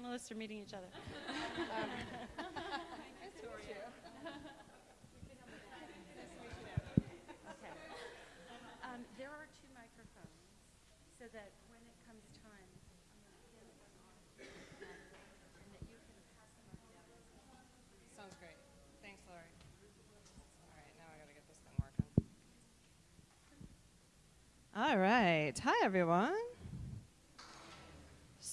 panelists are meeting each other. Okay. Um, There are two microphones, so that when it comes time, I'm gonna hand one off, um, and that you can pass them on. Sounds great. Thanks, Lori. All right, now I gotta get this thing working. All right. Hi, everyone.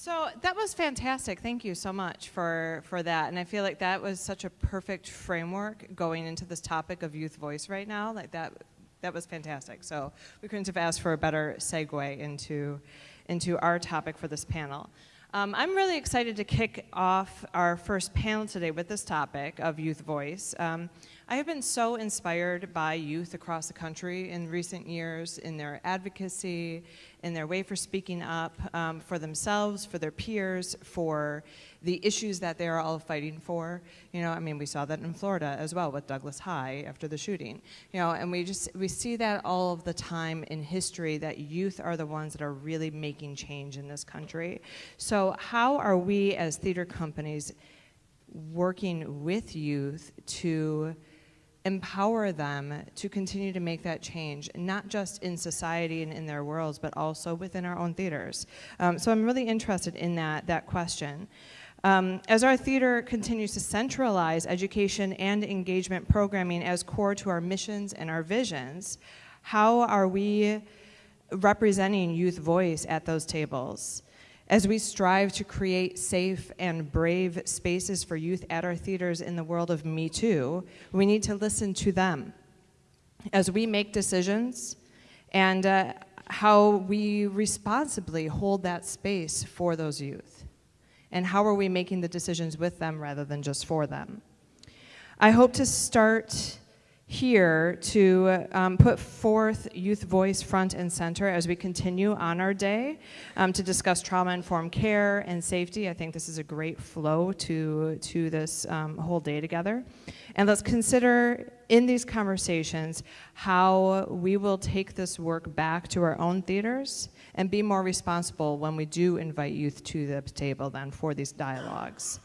So that was fantastic. Thank you so much for, for that. And I feel like that was such a perfect framework going into this topic of youth voice right now. Like that, that was fantastic. So we couldn't have asked for a better segue into, into our topic for this panel. Um, I'm really excited to kick off our first panel today with this topic of youth voice. Um, I have been so inspired by youth across the country in recent years in their advocacy, in their way for speaking up um, for themselves, for their peers, for the issues that they are all fighting for. You know, I mean, we saw that in Florida as well with Douglas High after the shooting. You know, and we just we see that all of the time in history that youth are the ones that are really making change in this country. So how are we as theater companies working with youth to empower them to continue to make that change, not just in society and in their worlds, but also within our own theaters. Um, so I'm really interested in that, that question. Um, as our theater continues to centralize education and engagement programming as core to our missions and our visions, how are we representing youth voice at those tables? As we strive to create safe and brave spaces for youth at our theaters in the world of Me Too, we need to listen to them. As we make decisions and uh, how we responsibly hold that space for those youth. And how are we making the decisions with them rather than just for them? I hope to start here to um, put forth youth voice front and center as we continue on our day um, to discuss trauma-informed care and safety. I think this is a great flow to, to this um, whole day together. And let's consider in these conversations how we will take this work back to our own theaters and be more responsible when we do invite youth to the table then for these dialogues.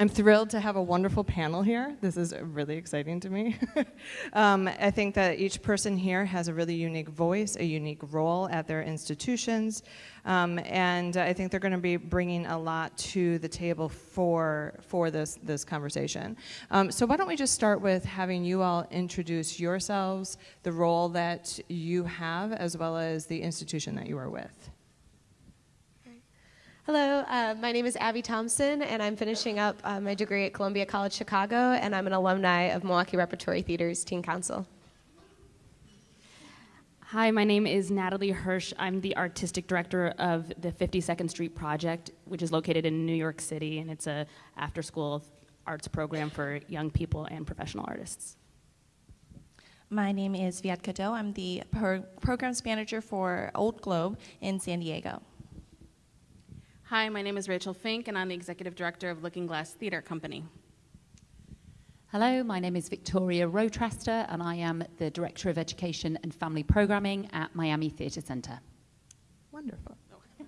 I'm thrilled to have a wonderful panel here. This is really exciting to me. um, I think that each person here has a really unique voice, a unique role at their institutions, um, and I think they're going to be bringing a lot to the table for, for this, this conversation. Um, so why don't we just start with having you all introduce yourselves, the role that you have, as well as the institution that you are with. Hello, uh, my name is Abby Thompson, and I'm finishing up uh, my degree at Columbia College Chicago, and I'm an alumni of Milwaukee Repertory Theater's Teen Council. Hi, my name is Natalie Hirsch. I'm the artistic director of the 52nd Street Project, which is located in New York City, and it's a after-school arts program for young people and professional artists. My name is Viad Cadeau. I'm the pro programs manager for Old Globe in San Diego. Hi, my name is Rachel Fink, and I'm the executive director of Looking Glass Theatre Company. Hello, my name is Victoria Rotraster, and I am the Director of Education and Family Programming at Miami Theatre Center. Wonderful.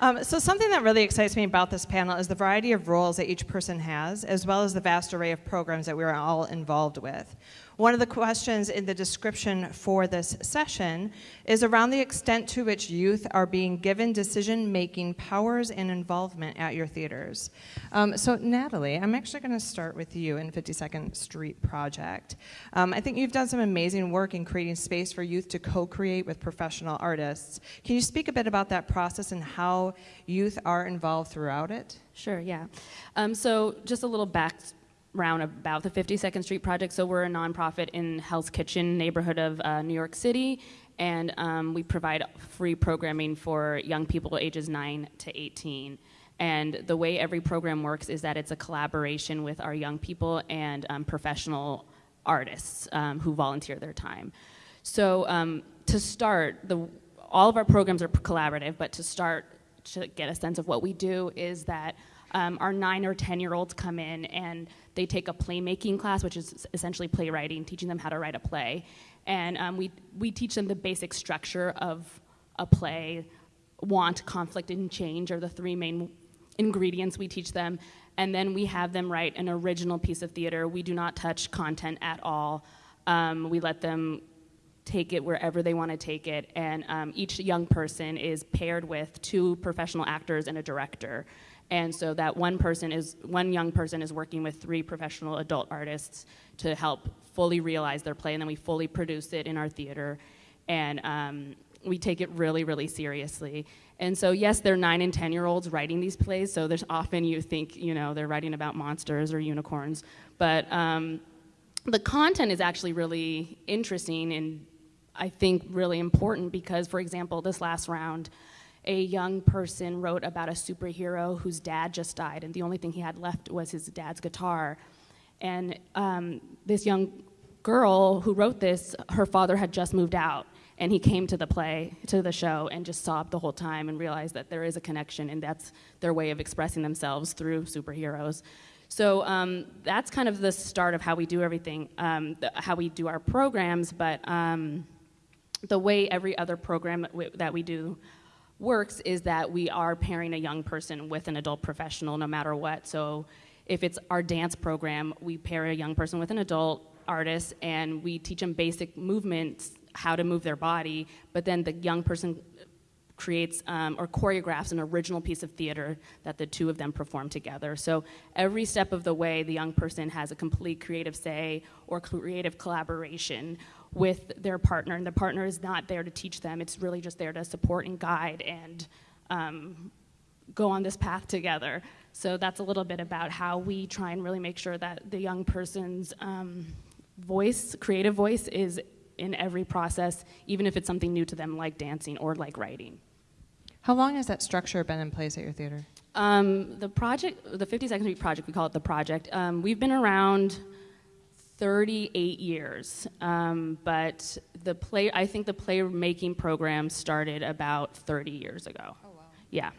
Um, so something that really excites me about this panel is the variety of roles that each person has, as well as the vast array of programs that we're all involved with. One of the questions in the description for this session is around the extent to which youth are being given decision-making powers and involvement at your theaters. Um, so Natalie, I'm actually going to start with you in 52nd Street Project. Um, I think you've done some amazing work in creating space for youth to co-create with professional artists. Can you speak a bit about that process and how youth are involved throughout it? Sure, yeah. Um, so just a little back round about the 52nd Street Project. So we're a nonprofit in Hell's Kitchen neighborhood of uh, New York City, and um, we provide free programming for young people ages 9 to 18. And the way every program works is that it's a collaboration with our young people and um, professional artists um, who volunteer their time. So um, to start, the, all of our programs are collaborative, but to start to get a sense of what we do is that um, our nine or 10 year olds come in and they take a playmaking class, which is essentially playwriting, teaching them how to write a play. And um, we, we teach them the basic structure of a play, want, conflict, and change are the three main ingredients we teach them. And then we have them write an original piece of theater. We do not touch content at all. Um, we let them take it wherever they want to take it. And um, each young person is paired with two professional actors and a director. And so that one person is one young person is working with three professional adult artists to help fully realize their play, and then we fully produce it in our theater, and um, we take it really, really seriously. And so, yes, they're nine and ten year olds writing these plays. So there's often you think you know they're writing about monsters or unicorns, but um, the content is actually really interesting and I think really important because, for example, this last round, a young person wrote about a superhero whose dad just died, and the only thing he had left was his dad's guitar. And um, this young girl who wrote this, her father had just moved out, and he came to the play, to the show, and just sobbed the whole time and realized that there is a connection, and that's their way of expressing themselves through superheroes. So um, that's kind of the start of how we do everything, um, the, how we do our programs, but um, the way every other program that we, that we do works is that we are pairing a young person with an adult professional no matter what. So if it's our dance program, we pair a young person with an adult artist and we teach them basic movements, how to move their body, but then the young person creates um, or choreographs an original piece of theater that the two of them perform together. So every step of the way, the young person has a complete creative say or creative collaboration with their partner, and the partner is not there to teach them. It's really just there to support and guide and um, go on this path together. So that's a little bit about how we try and really make sure that the young person's um, voice, creative voice, is in every process, even if it's something new to them, like dancing or like writing. How long has that structure been in place at your theater? Um, the project, the 52nd Street project, we call it the project. Um, we've been around 38 years, um, but the play, I think the playmaking program started about 30 years ago. Oh wow! Yeah,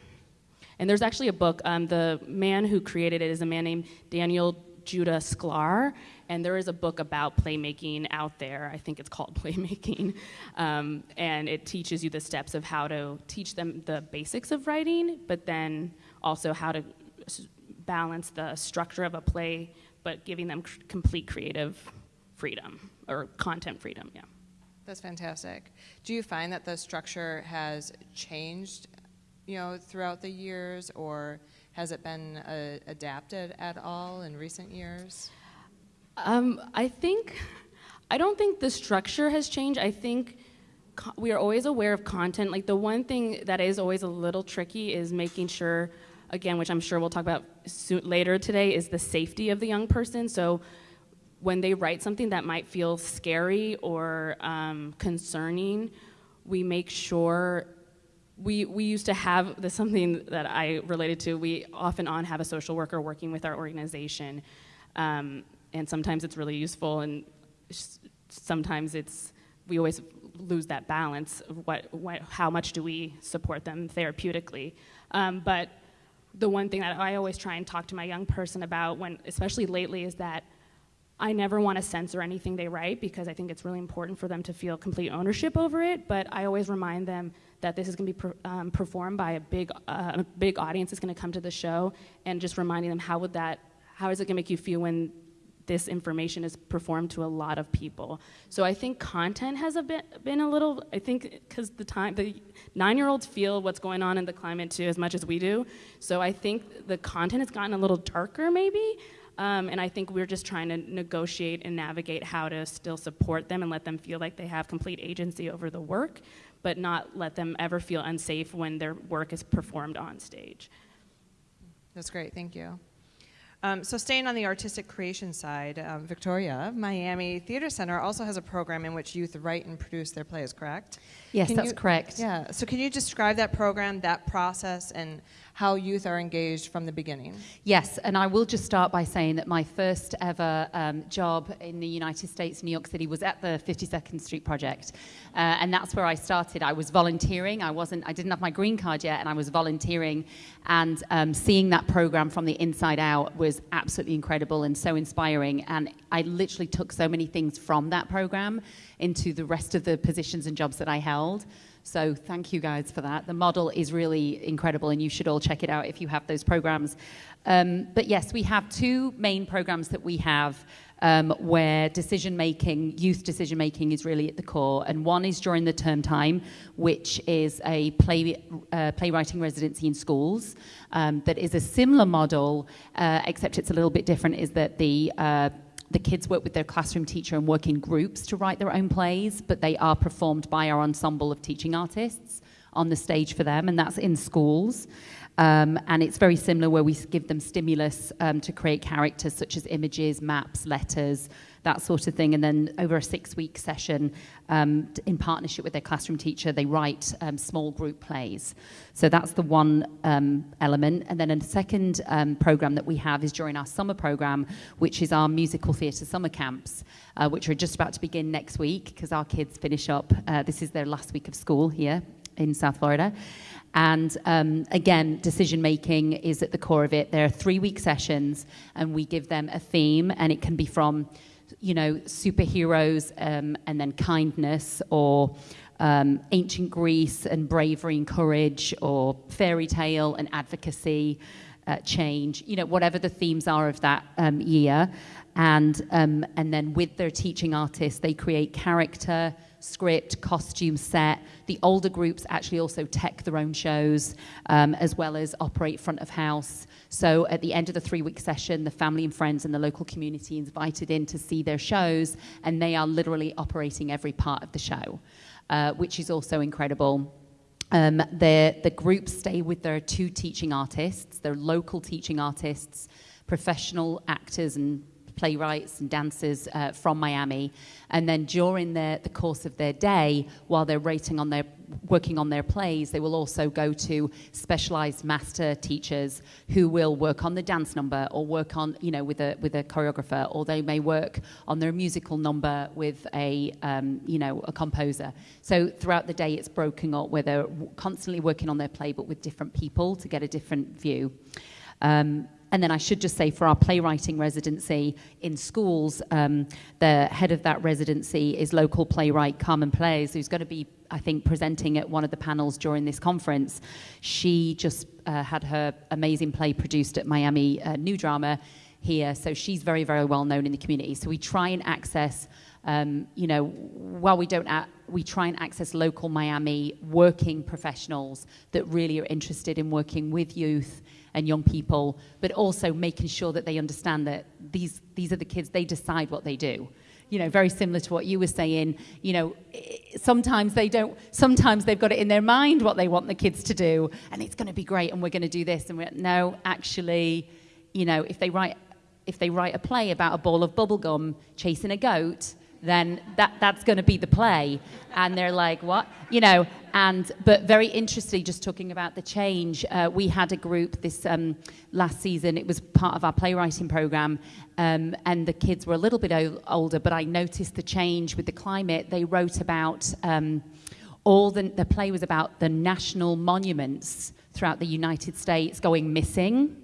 and there's actually a book. Um, the man who created it is a man named Daniel Judah Sklar, and there is a book about playmaking out there. I think it's called Playmaking, um, and it teaches you the steps of how to teach them the basics of writing, but then also how to balance the structure of a play but giving them complete creative freedom or content freedom. Yeah. That's fantastic. Do you find that the structure has changed, you know, throughout the years, or has it been uh, adapted at all in recent years? Um, I think, I don't think the structure has changed. I think co- we are always aware of content. Like the one thing that is always a little tricky is making sure again, which I'm sure we'll talk about later today, is the safety of the young person. So when they write something that might feel scary or um, concerning, we make sure we, we used to have this something that I related to. We often on have a social worker working with our organization, um, and sometimes it's really useful, and sometimes it's we always lose that balance. What, what how much do we support them therapeutically? Um, but the one thing that I always try and talk to my young person about when, especially lately, is that I never want to censor anything they write because I think it's really important for them to feel complete ownership over it. But I always remind them that this is going to be um, performed by a big, uh, a big audience is going to come to the show, and just reminding them how would that, how is it going to make you feel when this information is performed to a lot of people. So I think content has a bit, been a little, I think because the time, the nine-year-olds feel what's going on in the climate too as much as we do. So I think the content has gotten a little darker maybe. Um, and I think we're just trying to negotiate and navigate how to still support them and let them feel like they have complete agency over the work, but not let them ever feel unsafe when their work is performed on stage. That's great, thank you. Um, so, staying on the artistic creation side, um, Victoria, Miami Theater Center also has a program in which youth write and produce their plays, correct? Yes, can that's you, correct. Yeah. So, can you describe that program, that process, and how youth are engaged from the beginning? Yes, and I will just start by saying that my first ever um, job in the United States, New York City, was at the 52nd Street Project, uh, and that's where I started. I was volunteering. I wasn't. I didn't have my green card yet, and I was volunteering, and um, seeing that program from the inside out was absolutely incredible and so inspiring. And I literally took so many things from that program into the rest of the positions and jobs that I held. So thank you guys for that. The model is really incredible, and you should all check it out if you have those programs. Um, but yes, we have two main programs that we have um, where decision making, youth decision making, is really at the core. And one is during the term time, which is a play, uh, playwriting residency in schools um, that is a similar model, uh, except it's a little bit different. Is that the uh, the kids work with their classroom teacher and work in groups to write their own plays, but they are performed by our ensemble of teaching artists on the stage for them, and that's in schools. Um, and it's very similar where we give them stimulus um, to create characters such as images, maps, letters, that sort of thing. And then over a six week session, um, in partnership with their classroom teacher, they write um, small group plays. So that's the one um, element. And then a second um, program that we have is during our summer program, which is our musical theatre summer camps, uh, which are just about to begin next week because our kids finish up. Uh, this is their last week of school here in South Florida. And um, again, decision making is at the core of it. There are three week sessions, and we give them a theme, and it can be from, you know, superheroes um, and then kindness, or um, ancient Greece and bravery and courage, or fairy tale and advocacy, uh, change, you know, whatever the themes are of that um, year. And, um, and then with their teaching artists, they create character script, costume set. The older groups actually also tech their own shows um, as well as operate front of house. So at the end of the three week session, the family and friends and the local community invited in to see their shows, and they are literally operating every part of the show, uh, which is also incredible. Um, the, the groups stay with their two teaching artists, their local teaching artists, professional actors and playwrights and dancers uh, from Miami. And then during the, the course of their day, while they're rating on their, working on their plays, they will also go to specialized master teachers who will work on the dance number or work on, you know, with a, with a choreographer, or they may work on their musical number with a, um, you know, a composer. So throughout the day, it's broken up where they're constantly working on their play, but with different people to get a different view. Um, and then I should just say for our playwriting residency in schools, um, the head of that residency is local playwright Carmen Pelaez, who's going to be, I think, presenting at one of the panels during this conference. She just uh, had her amazing play produced at Miami uh, New Drama here, so she's very, very well known in the community. So we try and access, um, you know, while we don't, we try and access local Miami working professionals that really are interested in working with youth and young people, but also making sure that they understand that these, these are the kids, they decide what they do. You know, very similar to what you were saying, you know, sometimes they don't, sometimes they've got it in their mind what they want the kids to do, and it's going to be great, and we're going to do this. And we're, no, actually, you know, if they write, if they write a play about a ball of bubblegum chasing a goat, then that, that's going to be the play. And they're like, what? You know, and, but very interestingly, just talking about the change, uh, we had a group this um, last season, it was part of our playwriting program, um, and the kids were a little bit older, but I noticed the change with the climate. They wrote about um, all the, the play was about the national monuments throughout the United States going missing.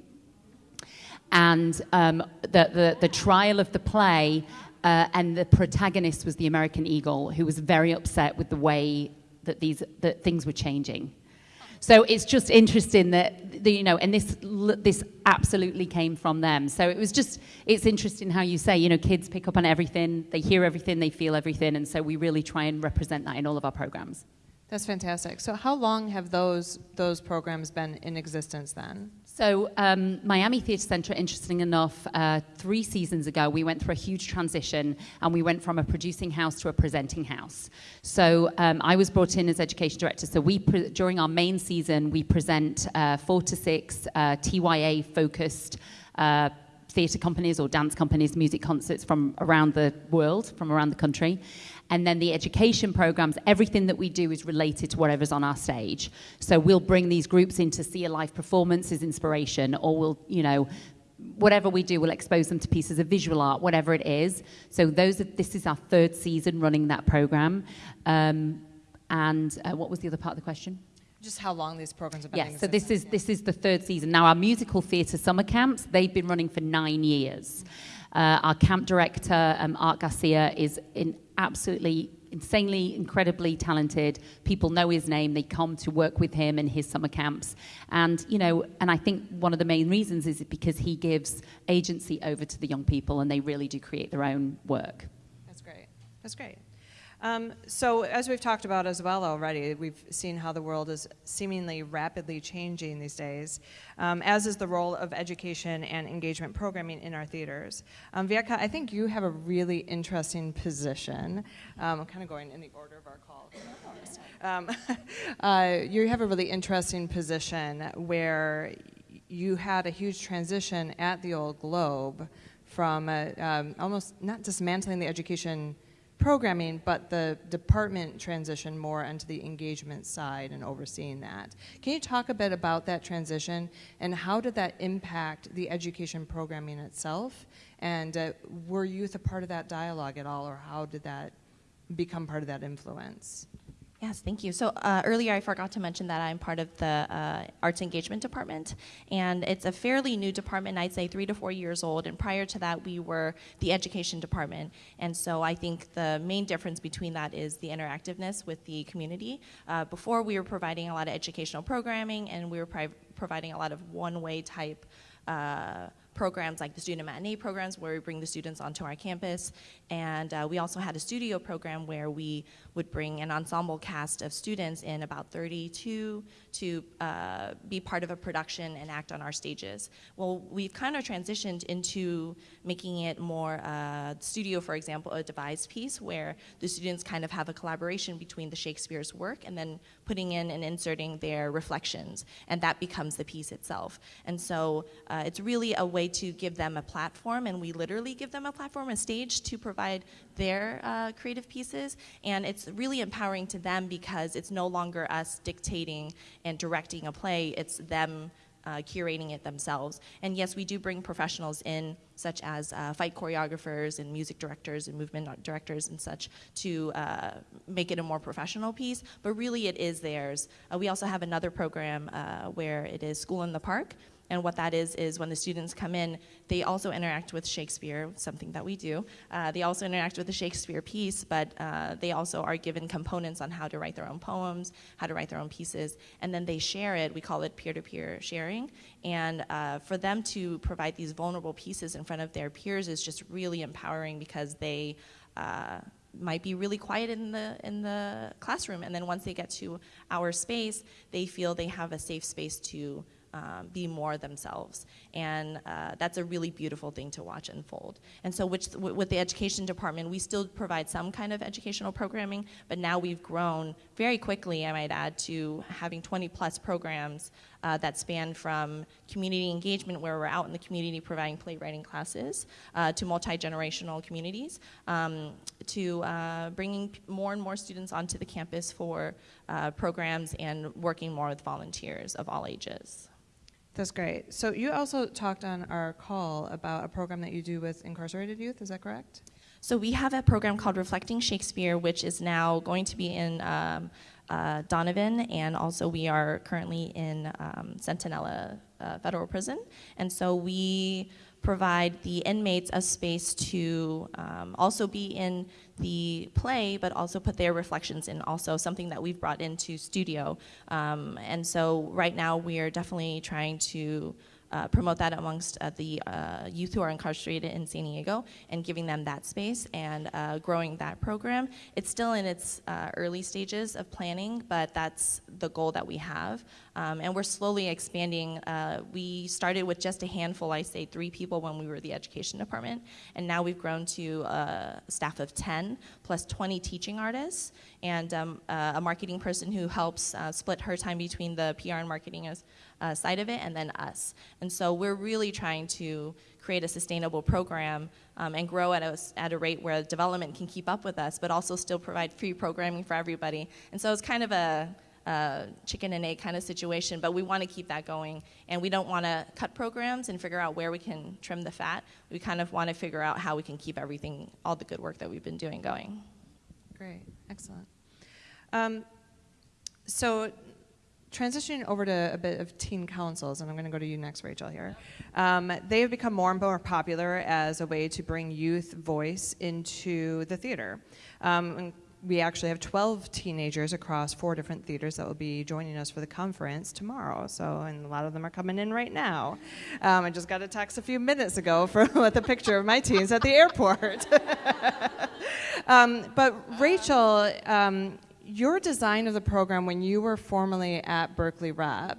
And um, the, the, the trial of the play uh, and the protagonist was the American Eagle, who was very upset with the way that these that things were changing. So it's just interesting that the, you know, and this this absolutely came from them. So it was just it's interesting how you say you know kids pick up on everything, they hear everything, they feel everything, and so we really try and represent that in all of our programs. That's fantastic. So how long have those those programs been in existence then? So, um, Miami Theatre Centre, interesting enough, uh, three seasons ago, we went through a huge transition and we went from a producing house to a presenting house. So, um, I was brought in as education director. So, we during our main season, we present uh, four to six uh, TYA focused. Uh, theatre companies or dance companies, music concerts from around the world, from around the country. And then the education programs, everything that we do is related to whatever's on our stage. So we'll bring these groups in to see a live performance as inspiration, or we'll, you know, whatever we do, we'll expose them to pieces of visual art, whatever it is. So those are, this is our third season running that program. Um, and uh, what was the other part of the question? just how long these programs have been Yes, so this is this is the third season. Now our musical theatre summer camps they've been running for nine years. Uh, our camp director um, Art Garcia is in absolutely insanely incredibly talented people know his name they come to work with him in his summer camps and you know and i think one of the main reasons is because he gives agency over to the young people and they really do create their own work That's great. That's great. Um, so, as we've talked about as well already, we've seen how the world is seemingly rapidly changing these days, um, as is the role of education and engagement programming in our theaters. Um, Vietka, I think you have a really interesting position. Um, I'm kind of going in the order of our call. Um, uh, you have a really interesting position where you had a huge transition at the Old Globe from uh, um, almost not dismantling the education programming, but the department transitioned more onto the engagement side and overseeing that. Can you talk a bit about that transition and how did that impact the education programming itself? And uh, were youth a part of that dialogue at all, or how did that become part of that influence? Yes, thank you. So uh, earlier I forgot to mention that I'm part of the uh, Arts Engagement Department, and it's a fairly new department, I'd say three to four years old, and prior to that we were the Education Department. And so I think the main difference between that is the interactiveness with the community. Uh, before we were providing a lot of educational programming, and we were providing a lot of one-way type uh, programs like the student matinee programs where we bring the students onto our campus. And uh, we also had a studio program where we would bring an ensemble cast of students in about 32 to uh, be part of a production and act on our stages. Well, we've kind of transitioned into making it more uh, studio, for example, a devised piece where the students kind of have a collaboration between the Shakespeare's work and then putting in and inserting their reflections, and that becomes the piece itself. And so uh, it's really a way to give them a platform, and we literally give them a platform, a stage to provide their uh, creative pieces. And it's really empowering to them because it's no longer us dictating and directing a play, it's them uh, curating it themselves. And yes, we do bring professionals in, such as uh, fight choreographers and music directors and movement directors and such, to uh, make it a more professional piece. But really, it is theirs. Uh, we also have another program uh, where it is School in the Park. And what that is, is when the students come in, they also interact with Shakespeare, something that we do. Uh, they also interact with the Shakespeare piece, but uh, they also are given components on how to write their own poems, how to write their own pieces, and then they share it. We call it peer to peer sharing. And uh, for them to provide these vulnerable pieces in front of their peers is just really empowering because they uh, might be really quiet in the in the classroom, and then once they get to our space, they feel they have a safe space to um, be more themselves. And uh, that's a really beautiful thing to watch unfold. And so, which, with the education department, we still provide some kind of educational programming, but now we've grown very quickly, I might add, to having 20 plus programs uh, that span from community engagement, where we're out in the community providing playwriting classes, uh, to multi generational communities, um, to uh, bringing more and more students onto the campus for uh, programs and working more with volunteers of all ages. That's great. So you also talked on our call about a program that you do with incarcerated youth. Is that correct? So we have a program called Reflecting Shakespeare, which is now going to be in um, uh, Donovan, and also we are currently in um, uh, Federal Prison. And so we provide the inmates a space to um, also be in the play, but also put their reflections in. Also, something that we've brought into studio. Um, and so right now we are definitely trying to uh, promote that amongst uh, the uh, youth who are incarcerated in San Diego and giving them that space and uh, growing that program. It's still in its uh, early stages of planning, but that's the goal that we have. Um, and we're slowly expanding. Uh, we started with just a handful, I say three people when we were the education department, and now we've grown to a staff of 10 plus 20 teaching artists and um, a marketing person who helps split her time between the PR and marketing as, uh, side of it and then us. And so we're really trying to create a sustainable program um, and grow at a, at a rate where development can keep up with us, but also still provide free programming for everybody. And so it's kind of a, a chicken and egg kind of situation, but we want to keep that going. And we don't want to cut programs and figure out where we can trim the fat. We kind of want to figure out how we can keep everything, all the good work that we've been doing going. Great, excellent. Um, so transitioning over to a bit of teen councils, and I'm going to go to you next, Rachel. Here, um, they have become more and more popular as a way to bring youth voice into the theater. Um, we actually have 12 teenagers across four different theaters that will be joining us for the conference tomorrow. So, and a lot of them are coming in right now. Um, I just got a text a few minutes ago for, with a picture of my teens at the airport. um, but Rachel, um, your design of the program when you were formerly at Berkeley Rep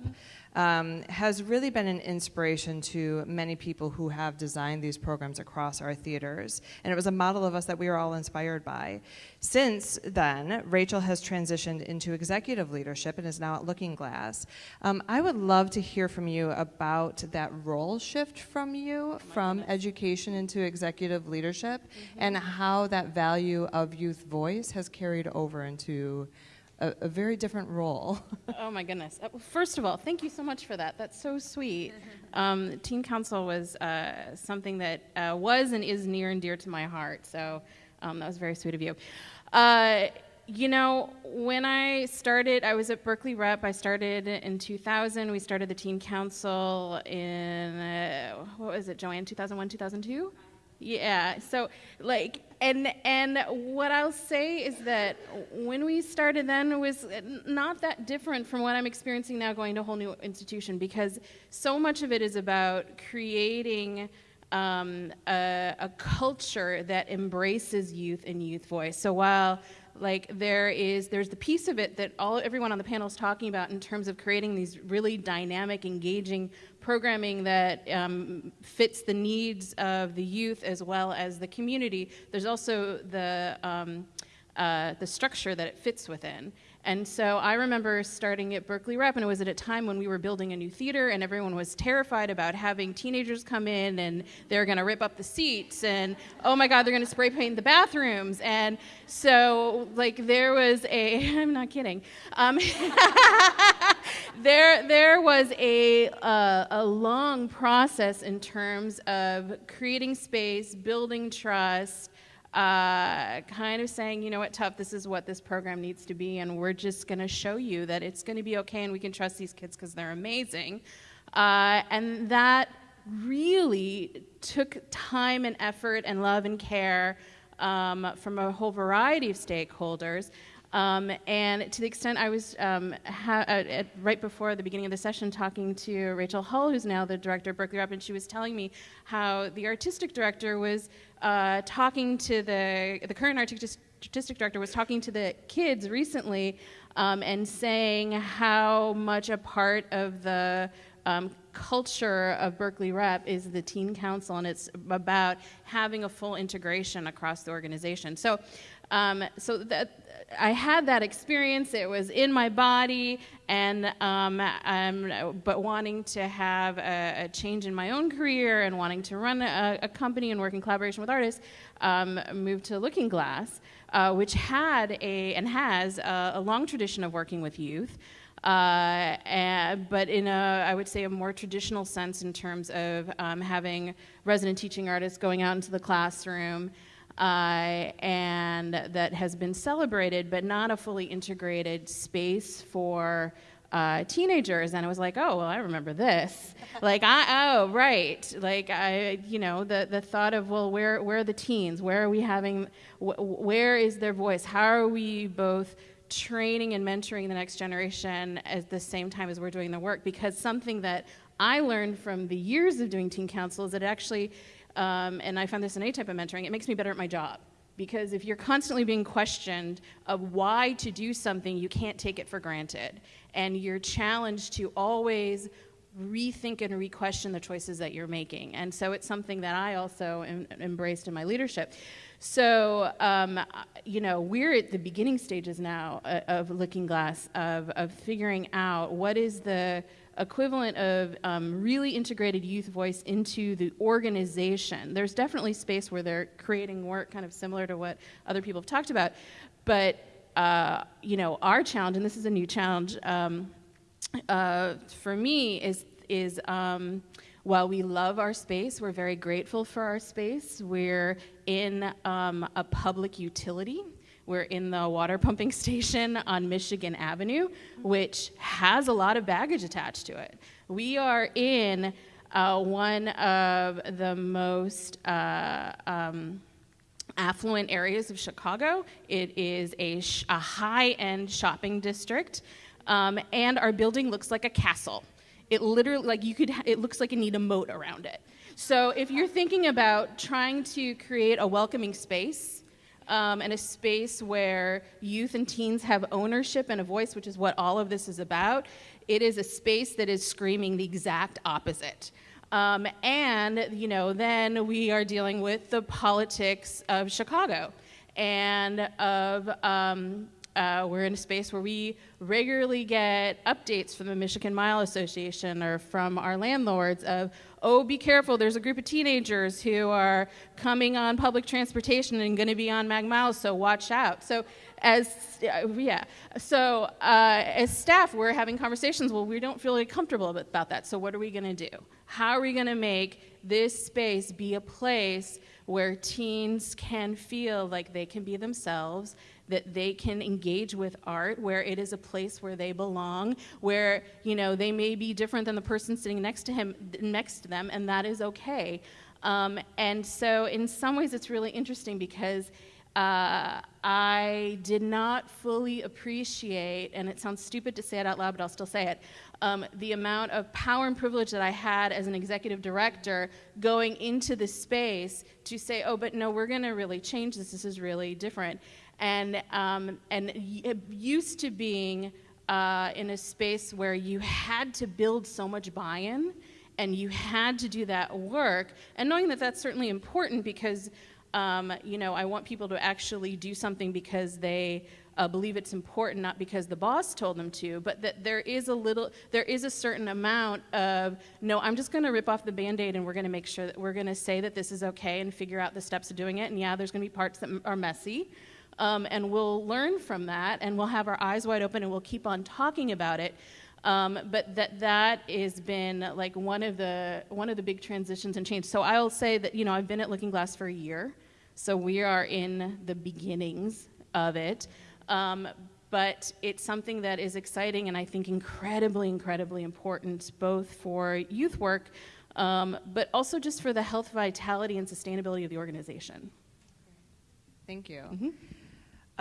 um, has really been an inspiration to many people who have designed these programs across our theaters. And it was a model of us that we were all inspired by. Since then, Rachel has transitioned into executive leadership and is now at Looking Glass. Um, I would love to hear from you about that role shift from you from education into executive leadership mm-hmm. and how that value of youth voice has carried over into a, a very different role. oh my goodness. Uh, first of all, thank you so much for that. That's so sweet. Um, Teen Council was uh, something that uh, was and is near and dear to my heart. So um, that was very sweet of you. Uh, you know, when I started, I was at Berkeley Rep. I started in 2000. We started the Teen Council in, uh, what was it, Joanne, 2001, 2002? Yeah. So like and and what I'll say is that when we started then it was not that different from what I'm experiencing now going to a whole new institution because so much of it is about creating um, a, a culture that embraces youth and youth voice. So while like there is there's the piece of it that all everyone on the panel is talking about in terms of creating these really dynamic engaging programming that um, fits the needs of the youth as well as the community there's also the um, uh, the structure that it fits within and so I remember starting at Berkeley Rep, and it was at a time when we were building a new theater, and everyone was terrified about having teenagers come in and they're going to rip up the seats, and oh my God, they're going to spray paint the bathrooms. And so, like, there was a, I'm not kidding, um, there, there was a, uh, a long process in terms of creating space, building trust, uh, kind of saying, you know what, tough, this is what this program needs to be, and we're just going to show you that it's going to be okay and we can trust these kids because they're amazing. Uh, and that really took time and effort and love and care um, from a whole variety of stakeholders. Um, and to the extent I was um, uh, at, right before the beginning of the session talking to Rachel Hull, who's now the director of Berkeley Rep, and she was telling me how the artistic director was uh, talking to the the current artistic director was talking to the kids recently um, and saying how much a part of the um, culture of Berkeley Rep is the Teen Council, and it's about having a full integration across the organization. So, um, so that I had that experience. It was in my body, and um, but wanting to have a, a, change in my own career and wanting to run a, a company and work in collaboration with artists, um, moved to Looking Glass, uh, which had a and has a, a, long tradition of working with youth. Uh, and, but in a, I would say, a more traditional sense in terms of um, having resident teaching artists going out into the classroom uh, and that has been celebrated, but not a fully integrated space for uh, teenagers. And I was like, oh, well, I remember this. like, I, oh, right. Like, I, you know, the, the thought of, well, where, where are the teens? Where are we having, wh- where is their voice? How are we both training and mentoring the next generation at the same time as we're doing the work? Because something that I learned from the years of doing teen council is that it actually um, and I found this in any type of mentoring, it makes me better at my job. Because if you're constantly being questioned of why to do something, you can't take it for granted. And you're challenged to always rethink and re-question the choices that you're making. And so it's something that I also em- embraced in my leadership. So, um, you know, we're at the beginning stages now uh, of Looking Glass, of, of figuring out what is the equivalent of um, really integrated youth voice into the organization. There's definitely space where they're creating work kind of similar to what other people have talked about, but uh, you know, our challenge, and this is a new challenge um, uh, for me, is is um, while we love our space, we're very grateful for our space. We're in um, a public utility We're in the water pumping station on Michigan Avenue, which has a lot of baggage attached to it. We are in uh, one of the most uh, um, affluent areas of Chicago. It is a, sh- a high end shopping district, um, and our building looks like a castle. It literally, like you could, it looks like you need a moat around it. So if you're thinking about trying to create a welcoming space um, and a space where youth and teens have ownership and a voice, which is what all of this is about, it is a space that is screaming the exact opposite. Um, and, you know, then we are dealing with the politics of Chicago and of, um, uh, we're in a space where we regularly get updates from the Michigan Mile Association or from our landlords of, oh, be careful, there's a group of teenagers who are coming on public transportation and going to be on Mag Miles, so watch out. So, as uh, yeah, so uh, as staff, we're having conversations. Well, we don't feel really comfortable about that. So, what are we going to do? How are we going to make this space be a place where teens can feel like they can be themselves, that they can engage with art, where it is a place where they belong, where you know they may be different than the person sitting next to him, next to them, and that is okay. Um, and so, in some ways, it's really interesting because uh, I did not fully appreciate, and it sounds stupid to say it out loud, but I'll still say it, um, the amount of power and privilege that I had as an executive director going into the space to say, oh, but no, we're going to really change this. This is really different. And, um, and used to being uh, in a space where you had to build so much buy in and you had to do that work, and knowing that that's certainly important because um, you know, I want people to actually do something because they uh, believe it's important, not because the boss told them to, but that there is a little, there is a certain amount of, no, I'm just going to rip off the band aid and we're going to make sure that we're going to say that this is okay and figure out the steps of doing it. And yeah, there's going to be parts that are messy. Um, and we'll learn from that and we'll have our eyes wide open and we'll keep on talking about it. Um, but that that has been like one of the one of the big transitions and change. So I'll say that you know I've been at Looking Glass for a year, so we are in the beginnings of it. Um, but it's something that is exciting and I think incredibly, incredibly important, both for youth work, um, but also just for the health, vitality, and sustainability of the organization. Thank you.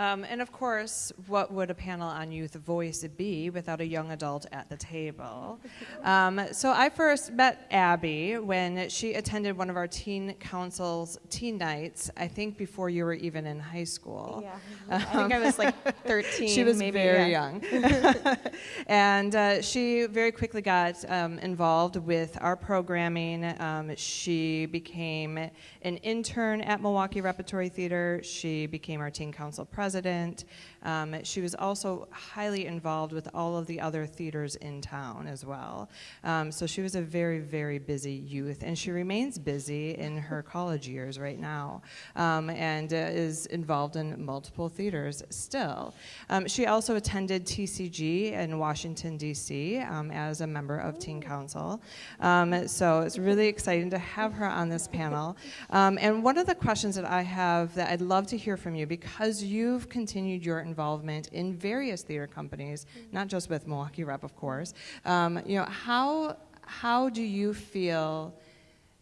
Um, and of course, what would a panel on youth voice be without a young adult at the table? Um, so I first met Abby when she attended one of our teen council's teen nights. I think before you were even in high school. Yeah, I think I was like 13. She was maybe, very yeah. young. and uh, she very quickly got um, involved with our programming. Um, she became an intern at Milwaukee Repertory Theater. She became our teen council president president um, she was also highly involved with all of the other theaters in town as well. Um, so she was a very, very busy youth, and she remains busy in her college years right now um, and uh, is involved in multiple theaters still. Um, she also attended TCG in Washington, D.C. Um, as a member of Teen Council. Um, so it's really exciting to have her on this panel. Um, and one of the questions that I have that I'd love to hear from you, because you've continued your involvement in various theater companies, not just with Milwaukee Rep, of course. Um, you know, how how do you feel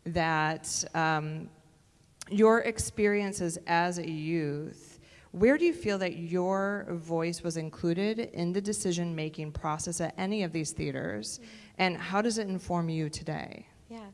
that um, your experiences as a youth? Where do you feel that your voice was included in the decision making process at any of these theaters? And how does it inform you today? Yeah.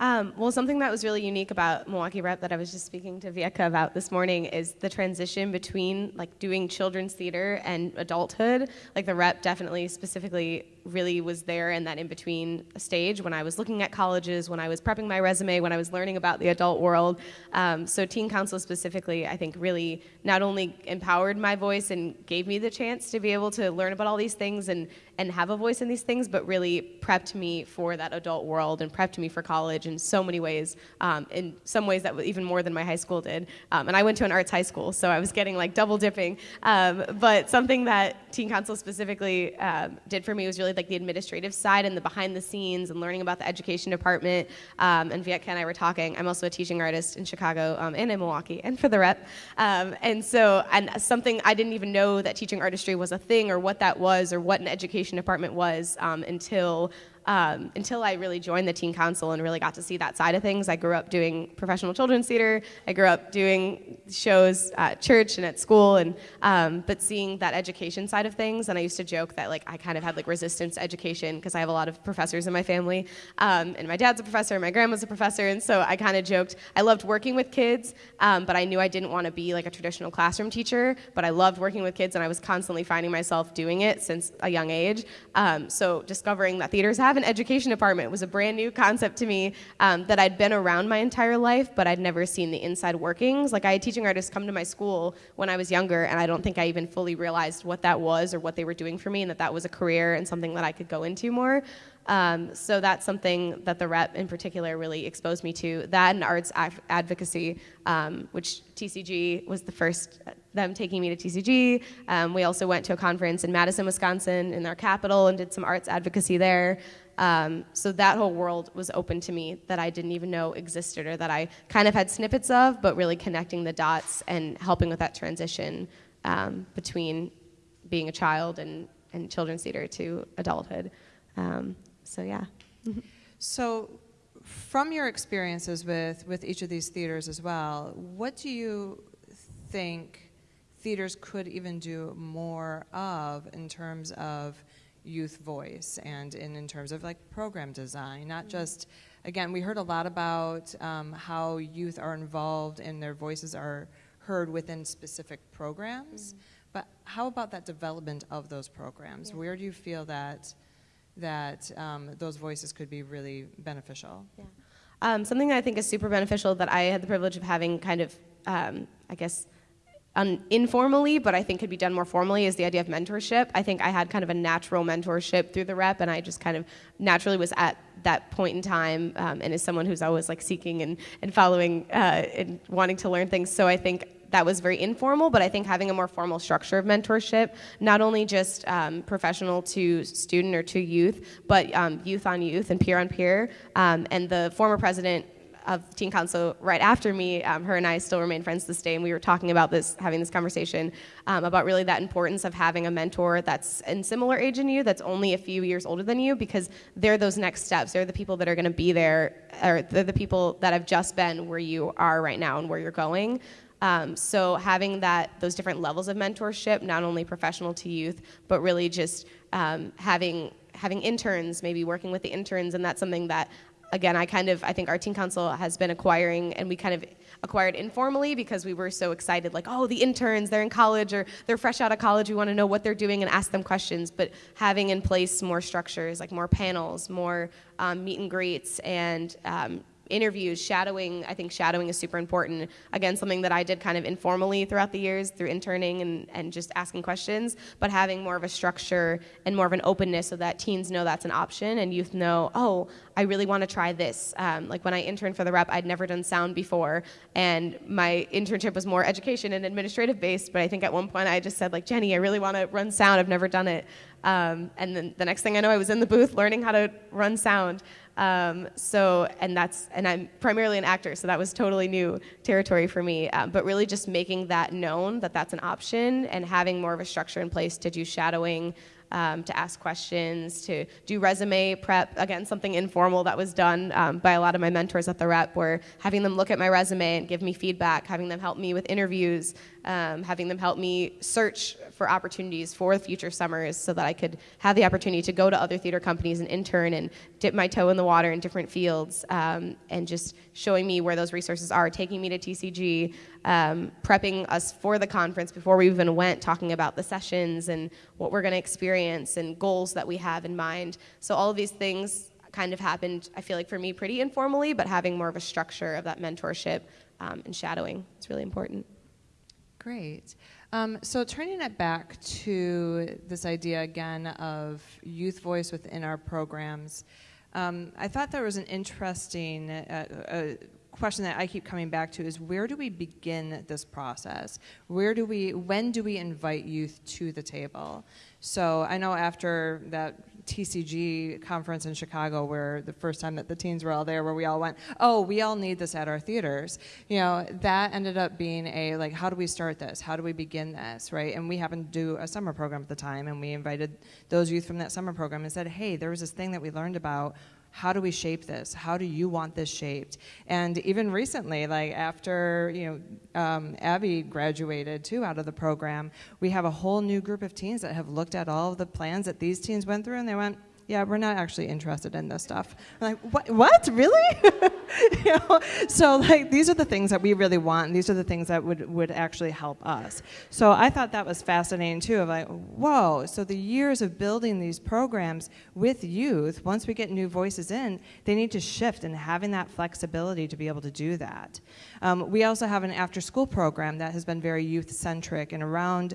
Um, well, something that was really unique about Milwaukee Rep that I was just speaking to Vieka about this morning is the transition between like doing children's theater and adulthood. Like the rep definitely specifically really was there in that in between stage when I was looking at colleges, when I was prepping my resume, when I was learning about the adult world. Um, so Teen Council specifically, I think, really not only empowered my voice and gave me the chance to be able to learn about all these things and and have a voice in these things, but really prepped me for that adult world and prepped me for college college in so many ways, um, in some ways that was even more than my high school did. Um, and I went to an arts high school, so I was getting like double dipping. Um, but something that Teen Council specifically um, did for me was really like the administrative side and the behind the scenes and learning about the education department. Um, and Vietka and I were talking. I'm also a teaching artist in Chicago um, and in Milwaukee and for the rep. Um, and so, and something I didn't even know that teaching artistry was a thing or what that was or what an education department was um, until um, until I really joined the teen council and really got to see that side of things. I grew up doing professional children's theater. I grew up doing shows at church and at school, and um, but seeing that education side of things. And I used to joke that like I kind of had like resistance education because I have a lot of professors in my family, um, and my dad's a professor, and my grandma's a professor, and so I kind of joked I loved working with kids, um, but I knew I didn't want to be like a traditional classroom teacher. But I loved working with kids, and I was constantly finding myself doing it since a young age. Um, so discovering that theaters have an education department was a brand new concept to me um, that I'd been around my entire life, but I'd never seen the inside workings. Like I had teaching artists come to my school when I was younger, and I don't think I even fully realized what that was or what they were doing for me, and that that was a career and something that I could go into more. Um, so that's something that the rep in particular really exposed me to. That and arts ad- advocacy, um, which TCG was the first, them taking me to TCG. Um, we also went to a conference in Madison, Wisconsin, in our capital, and did some arts advocacy there. Um, so that whole world was open to me that I didn't even know existed or that I kind of had snippets of, but really connecting the dots and helping with that transition um, between being a child and, and children's theater to adulthood. Um, so yeah. So, from your experiences with, with each of these theaters as well, what do you think theaters could even do more of in terms of youth voice and in, in terms of like program design? Not just, again, we heard a lot about um, how youth are involved and their voices are heard within specific programs, but how about that development of those programs? Yeah. Where do you feel that? that um, those voices could be really beneficial. Yeah. Um, something that I think is super beneficial that I had the privilege of having kind of, um, I guess, informally, but I think could be done more formally is the idea of mentorship. I think I had kind of a natural mentorship through the rep, and I just kind of naturally was at that point in time, um, and as someone who's always like seeking and, and following uh, and wanting to learn things. So I think that was very informal, but I think having a more formal structure of mentorship, not only just um, professional to student or to youth, but um, youth on youth and peer on peer. Um, and the former president of teen council right after me um, her and i still remain friends this day and we were talking about this having this conversation um, about really that importance of having a mentor that's in similar age in you that's only a few years older than you because they're those next steps. They're the people that are going to be there or they're the people that have just been where you are right now and where you're going. Um, so having that those different levels of mentorship, not only professional to youth, but really just um, having having interns, maybe working with the interns, and that's something that again I kind of I think our teen council has been acquiring, and we kind of acquired informally because we were so excited, like oh the interns they're in college or they're fresh out of college, we want to know what they're doing and ask them questions, but having in place more structures like more panels, more um, meet and greets, and um, interviews, shadowing, I think shadowing is super important. Again, something that I did kind of informally throughout the years through interning and, and just asking questions, but having more of a structure and more of an openness so that teens know that's an option and youth know, oh, I really want to try this. Um, like when I interned for the rep, I'd never done sound before, and my internship was more education and administrative based, but I think at one point I just said, like, Jenny, I really want to run sound. I've never done it. Um, and then the next thing I know, I was in the booth learning how to run sound. Um, so, and that's, and I'm primarily an actor, so that was totally new territory for me. Um, but really just making that known that that's an option and having more of a structure in place to do shadowing, um, to ask questions, to do resume prep. Again, something informal that was done um, by a lot of my mentors at the rep, were having them look at my resume and give me feedback, having them help me with interviews, um, having them help me search for opportunities for future summers so that I could have the opportunity to go to other theater companies and intern and dip my toe in the water in different fields um, and just showing me where those resources are, taking me to TCG, um, prepping us for the conference before we even went, talking about the sessions and what we're going to experience and goals that we have in mind. So all of these things kind of happened, I feel like for me, pretty informally, but having more of a structure of that mentorship um, and shadowing is really important. Great. Um, so turning it back to this idea again of youth voice within our programs, Um, I thought there was an interesting uh, uh, question that I keep coming back to is where do we begin this process? Where do we, when do we invite youth to the table? So I know after that TCG conference in Chicago, where the first time that the teens were all there, where we all went, oh, we all need this at our theaters. You know, that ended up being a like, how do we start this? How do we begin this, right? And we happened to do a summer program at the time, and we invited those youth from that summer program and said, hey, there was this thing that we learned about how do we shape this? How do you want this shaped? And even recently like after you know um, abby graduated too out of the program we have a whole new group of teens that have looked at all of the plans that these teens went through and they went yeah, we're not actually interested in this stuff. I'm like, what? What? Really? you know? So like, these are the things that we really want. And these are the things that would would actually help us. So I thought that was fascinating too. Of like, whoa. So the years of building these programs with youth, once we get new voices in, they need to shift and having that flexibility to be able to do that. Um, we also have an after-school program that has been very youth-centric and around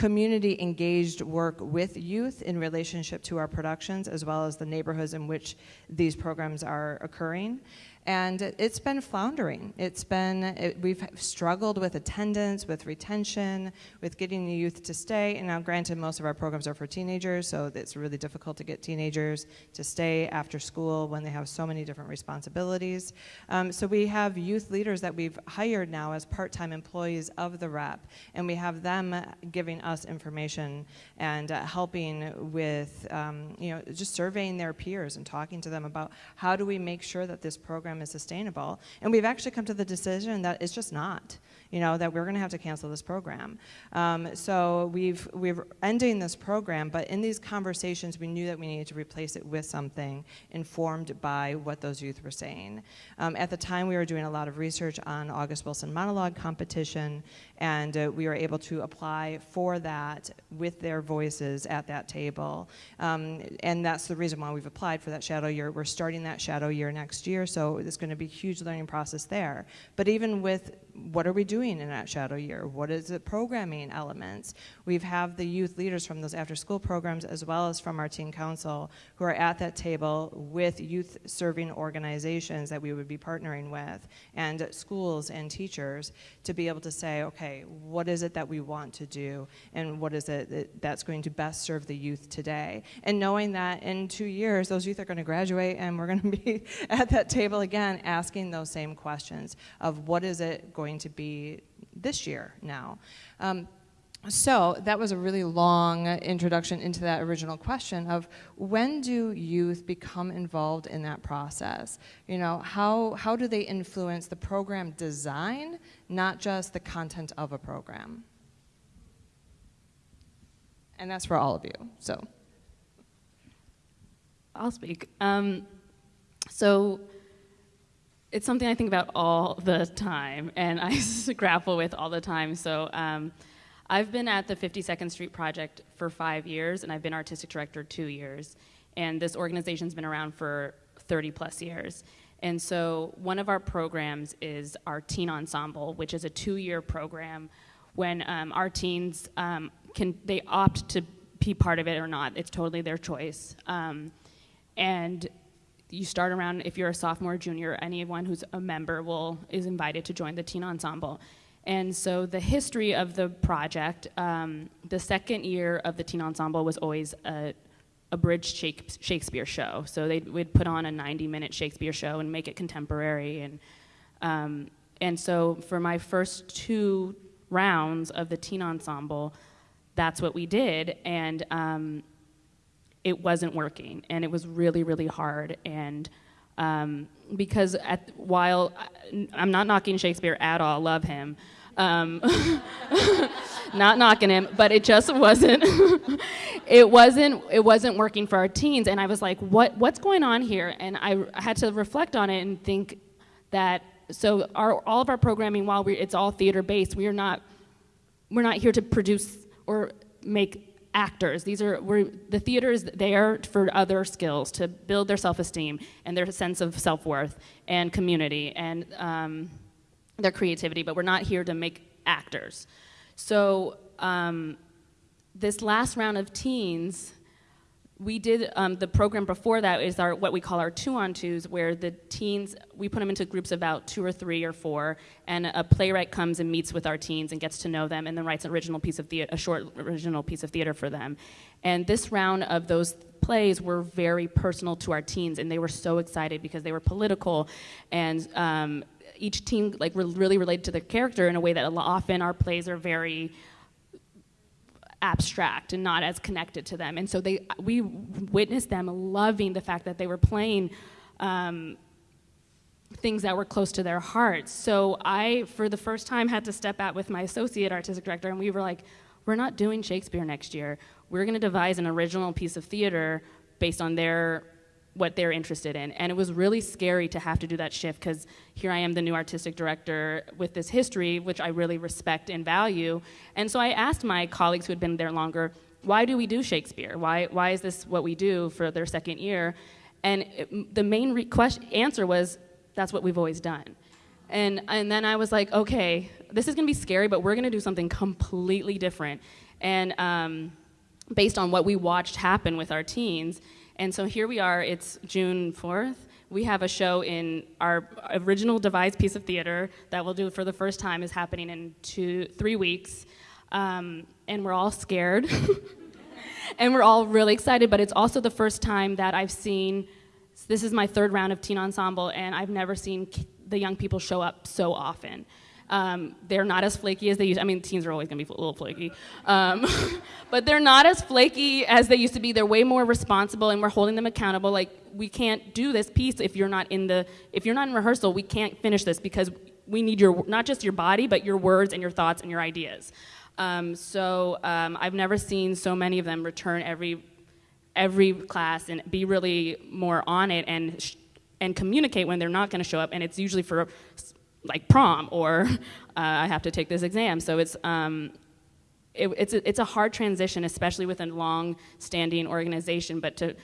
community engaged work with youth in relationship to our productions as well as the neighborhoods in which these programs are occurring and it's been floundering. It's been, it, we've struggled with attendance, with retention, with getting the youth to stay. And now, granted, most of our programs are for teenagers, so it's really difficult to get teenagers to stay after school when they have so many different responsibilities. Um, so we have youth leaders that we've hired now as part-time employees of the rep, and we have them giving us information and uh, helping with, um, you know, just surveying their peers and talking to them about how do we make sure that this program program is sustainable. And we've actually come to the decision that it's just not you know, that we're going to have to cancel this program. Um, so we've, we're ending this program, but in these conversations, we knew that we needed to replace it with something informed by what those youth were saying. Um, at the time, we were doing a lot of research on August Wilson monologue competition, and uh, we were able to apply for that with their voices at that table. Um, and that's the reason why we've applied for that shadow year. We're starting that shadow year next year, so it's going to be a huge learning process there. But even with what are we doing in that shadow year? What is the programming elements? We have the youth leaders from those after school programs as well as from our teen council who are at that table with youth serving organizations that we would be partnering with and schools and teachers to be able to say, okay, what is it that we want to do and what is it that that's going to best serve the youth today? And knowing that in two years, those youth are going to graduate and we're going to be at that table again asking those same questions of what is it going to be this year now. Um, so that was a really long introduction into that original question of when do youth become involved in that process? You know, how, how do they influence the program design, not just the content of a program? And that's for all of you, so. I'll speak. Um, so it's something I think about all the time and I grapple with all the time. So um, I've been at the 52nd Street Project for five years and I've been artistic director two years. And this organization's been around for 30 plus years. And so one of our programs is our Teen Ensemble, which is a two-year program when um, our teens um, can, they opt to be part of it or not. It's totally their choice. Um, and you start around if you're a sophomore, junior, anyone who's a member will is invited to join the teen ensemble. And so the history of the project, um, the second year of the teen ensemble was always a, a bridge Shakespeare show. So they would put on a 90-minute Shakespeare show and make it contemporary. And um, and so for my first two rounds of the teen ensemble, that's what we did. And um, it wasn't working and it was really really hard and um, because at, while i'm not knocking shakespeare at all love him. Um, not knocking him but it just wasn't it wasn't it wasn't working for our teens. And i was like what what's going on here? And i had to reflect on it and think that so our, all of our programming while we it's all theater based we are not we're not here to produce or make actors. These are the theater is there for other skills to build their self-esteem and their sense of self-worth and community and um, their creativity. But we're not here to make actors. So um, this last round of teens we did um, the program before that is our what we call our two on twos where the teens we put them into groups of about two or three or four and a playwright comes and meets with our teens and gets to know them and then writes an original piece of theater a short original piece of theater for them. And this round of those plays were very personal to our teens and they were so excited because they were political and um, each team like re- really related to their character in a way that often our plays are very abstract and not as connected to them. And so they, we witnessed them loving the fact that they were playing um, things that were close to their hearts. So I, for the first time, had to step out with my associate artistic director, and we were like, we're not doing Shakespeare next year. We're going to devise an original piece of theater based on their what they're interested in. And it was really scary to have to do that shift because here I am, the new artistic director with this history, which I really respect and value. And so I asked my colleagues who had been there longer, why do we do Shakespeare? Why, why is this what we do for their second year? And it, the main question, answer was, that's what we've always done. And, and then I was like, okay, this is gonna be scary, but we're gonna do something completely different. And um, based on what we watched happen with our teens, and so here we are, it's June 4th. We have a show in our original devised piece of theater that we'll do for the first time is happening in two, three weeks. Um, and we're all scared. and we're all really excited, but it's also the first time that I've seen, this is my third round of teen ensemble, and I've never seen the young people show up so often. Um, they're not as flaky as they used. I mean, teens are always gonna be a little flaky, um, but they're not as flaky as they used to be. They're way more responsible, and we're holding them accountable. Like we can't do this piece if you're not in the if you're not in rehearsal. We can't finish this because we need your not just your body, but your words and your thoughts and your ideas. Um, so um, I've never seen so many of them return every every class and be really more on it and and communicate when they're not going to show up. And it's usually for like prom or uh, I have to take this exam. So it's um, it, it's a, it's a hard transition, especially with a long-standing organization. But to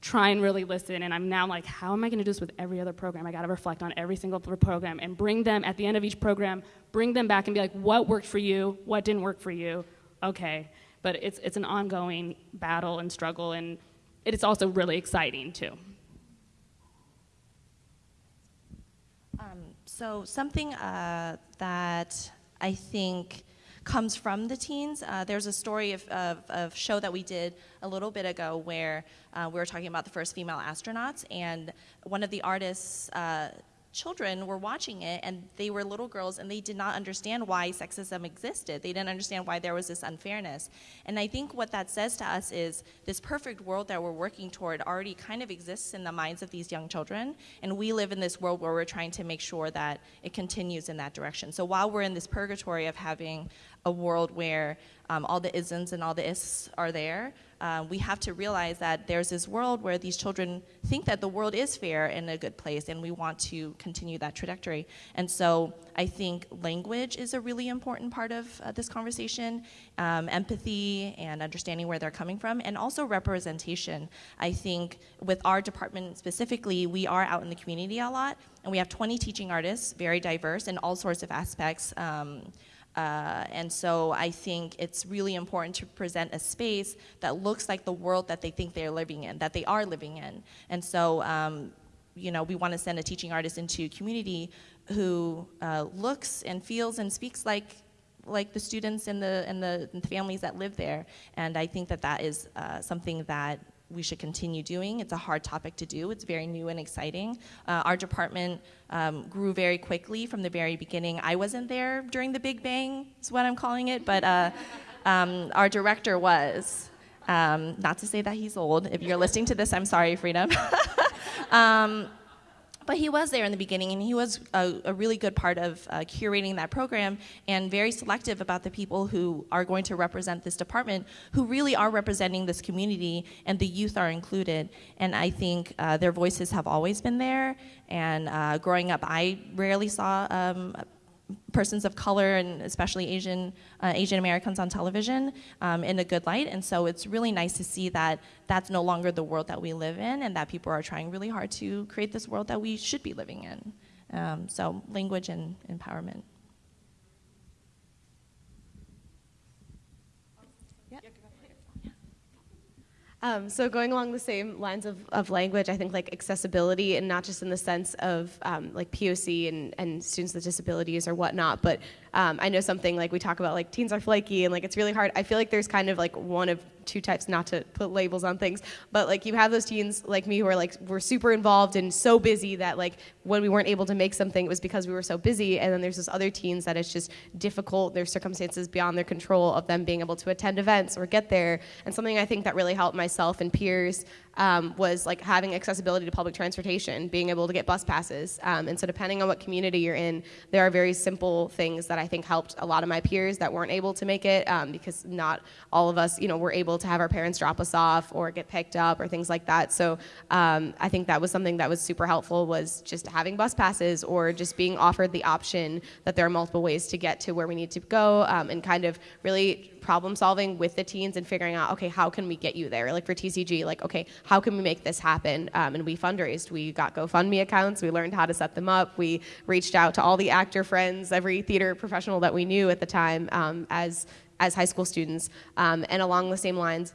try and really listen, and I'm now like, how am I going to do this with every other program? I got to reflect on every single program and bring them at the end of each program, bring them back and be like, what worked for you? What didn't work for you? Okay, but it's it's an ongoing battle and struggle, and it is also really exciting too. Um, so something uh, that I think comes from the teens. Uh, there's a story of, of, of show that we did a little bit ago where uh, we were talking about the first female astronauts, and one of the artists. Uh, children were watching it and they were little girls and they did not understand why sexism existed. They didn't understand why there was this unfairness. And I think what that says to us is this perfect world that we're working toward already kind of exists in the minds of these young children. And we live in this world where we're trying to make sure that it continues in that direction. So while we're in this purgatory of having a world where um, all the isms and all the ists are there, uh, we have to realize that there's this world where these children think that the world is fair and a good place, and we want to continue that trajectory. And so I think language is a really important part of uh, this conversation, um, empathy and understanding where they're coming from, and also representation. I think with our department specifically, we are out in the community a lot, and we have 20 teaching artists, very diverse in all sorts of aspects. Um, uh, and so I think it's really important to present a space that looks like the world that they think they're living in, that they are living in. And so, um, you know, we want to send a teaching artist into community who uh, looks and feels and speaks like like the students and the and the, and the families that live there. And I think that that is uh, something that we should continue doing. It's a hard topic to do. It's very new and exciting. Uh, our department um, grew very quickly from the very beginning. I wasn't there during the Big Bang, is what I'm calling it, but uh, um, our director was. Um, not to say that he's old. If you're listening to this, I'm sorry, Freedom. but he was there in the beginning, and he was a, a really good part of uh, curating that program and very selective about the people who are going to represent this department, who really are representing this community, and the youth are included. And I think uh, their voices have always been there. And uh, growing up, I rarely saw um, persons of color and especially Asian uh, Asian Americans on television um, in a good light, and so it's really nice to see that that's no longer the world that we live in, and that people are trying really hard to create this world that we should be living in. Um, so language and empowerment. Um, so going along the same lines of, of language, I think like accessibility and not just in the sense of um, like POC and, and students with disabilities or whatnot, but um, I know something like we talk about like teens are flaky and like it's really hard. I feel like there's kind of like one of two types, not to put labels on things, but like you have those teens like me who are like we're super involved and so busy that like when we weren't able to make something, it was because we were so busy. And then there's this other teens that it's just difficult. There's circumstances beyond their control of them being able to attend events or get there. And something I think that really helped myself and peers um, was like having accessibility to public transportation, being able to get bus passes. Um, and so depending on what community you're in, there are very simple things that I think helped a lot of my peers that weren't able to make it um, because not all of us, you know, were able to have our parents drop us off or get picked up or things like that. So um, I think that was something that was super helpful was just having bus passes or just being offered the option that there are multiple ways to get to where we need to go um, and kind of really problem solving with the teens and figuring out, okay, how can we get you there? Like for TCG, like, okay, how can we make this happen? Um, and we fundraised. We got GoFundMe accounts. We learned how to set them up. We reached out to all the actor friends, every theater professional that we knew at the time um, as as high school students. Um, and along the same lines,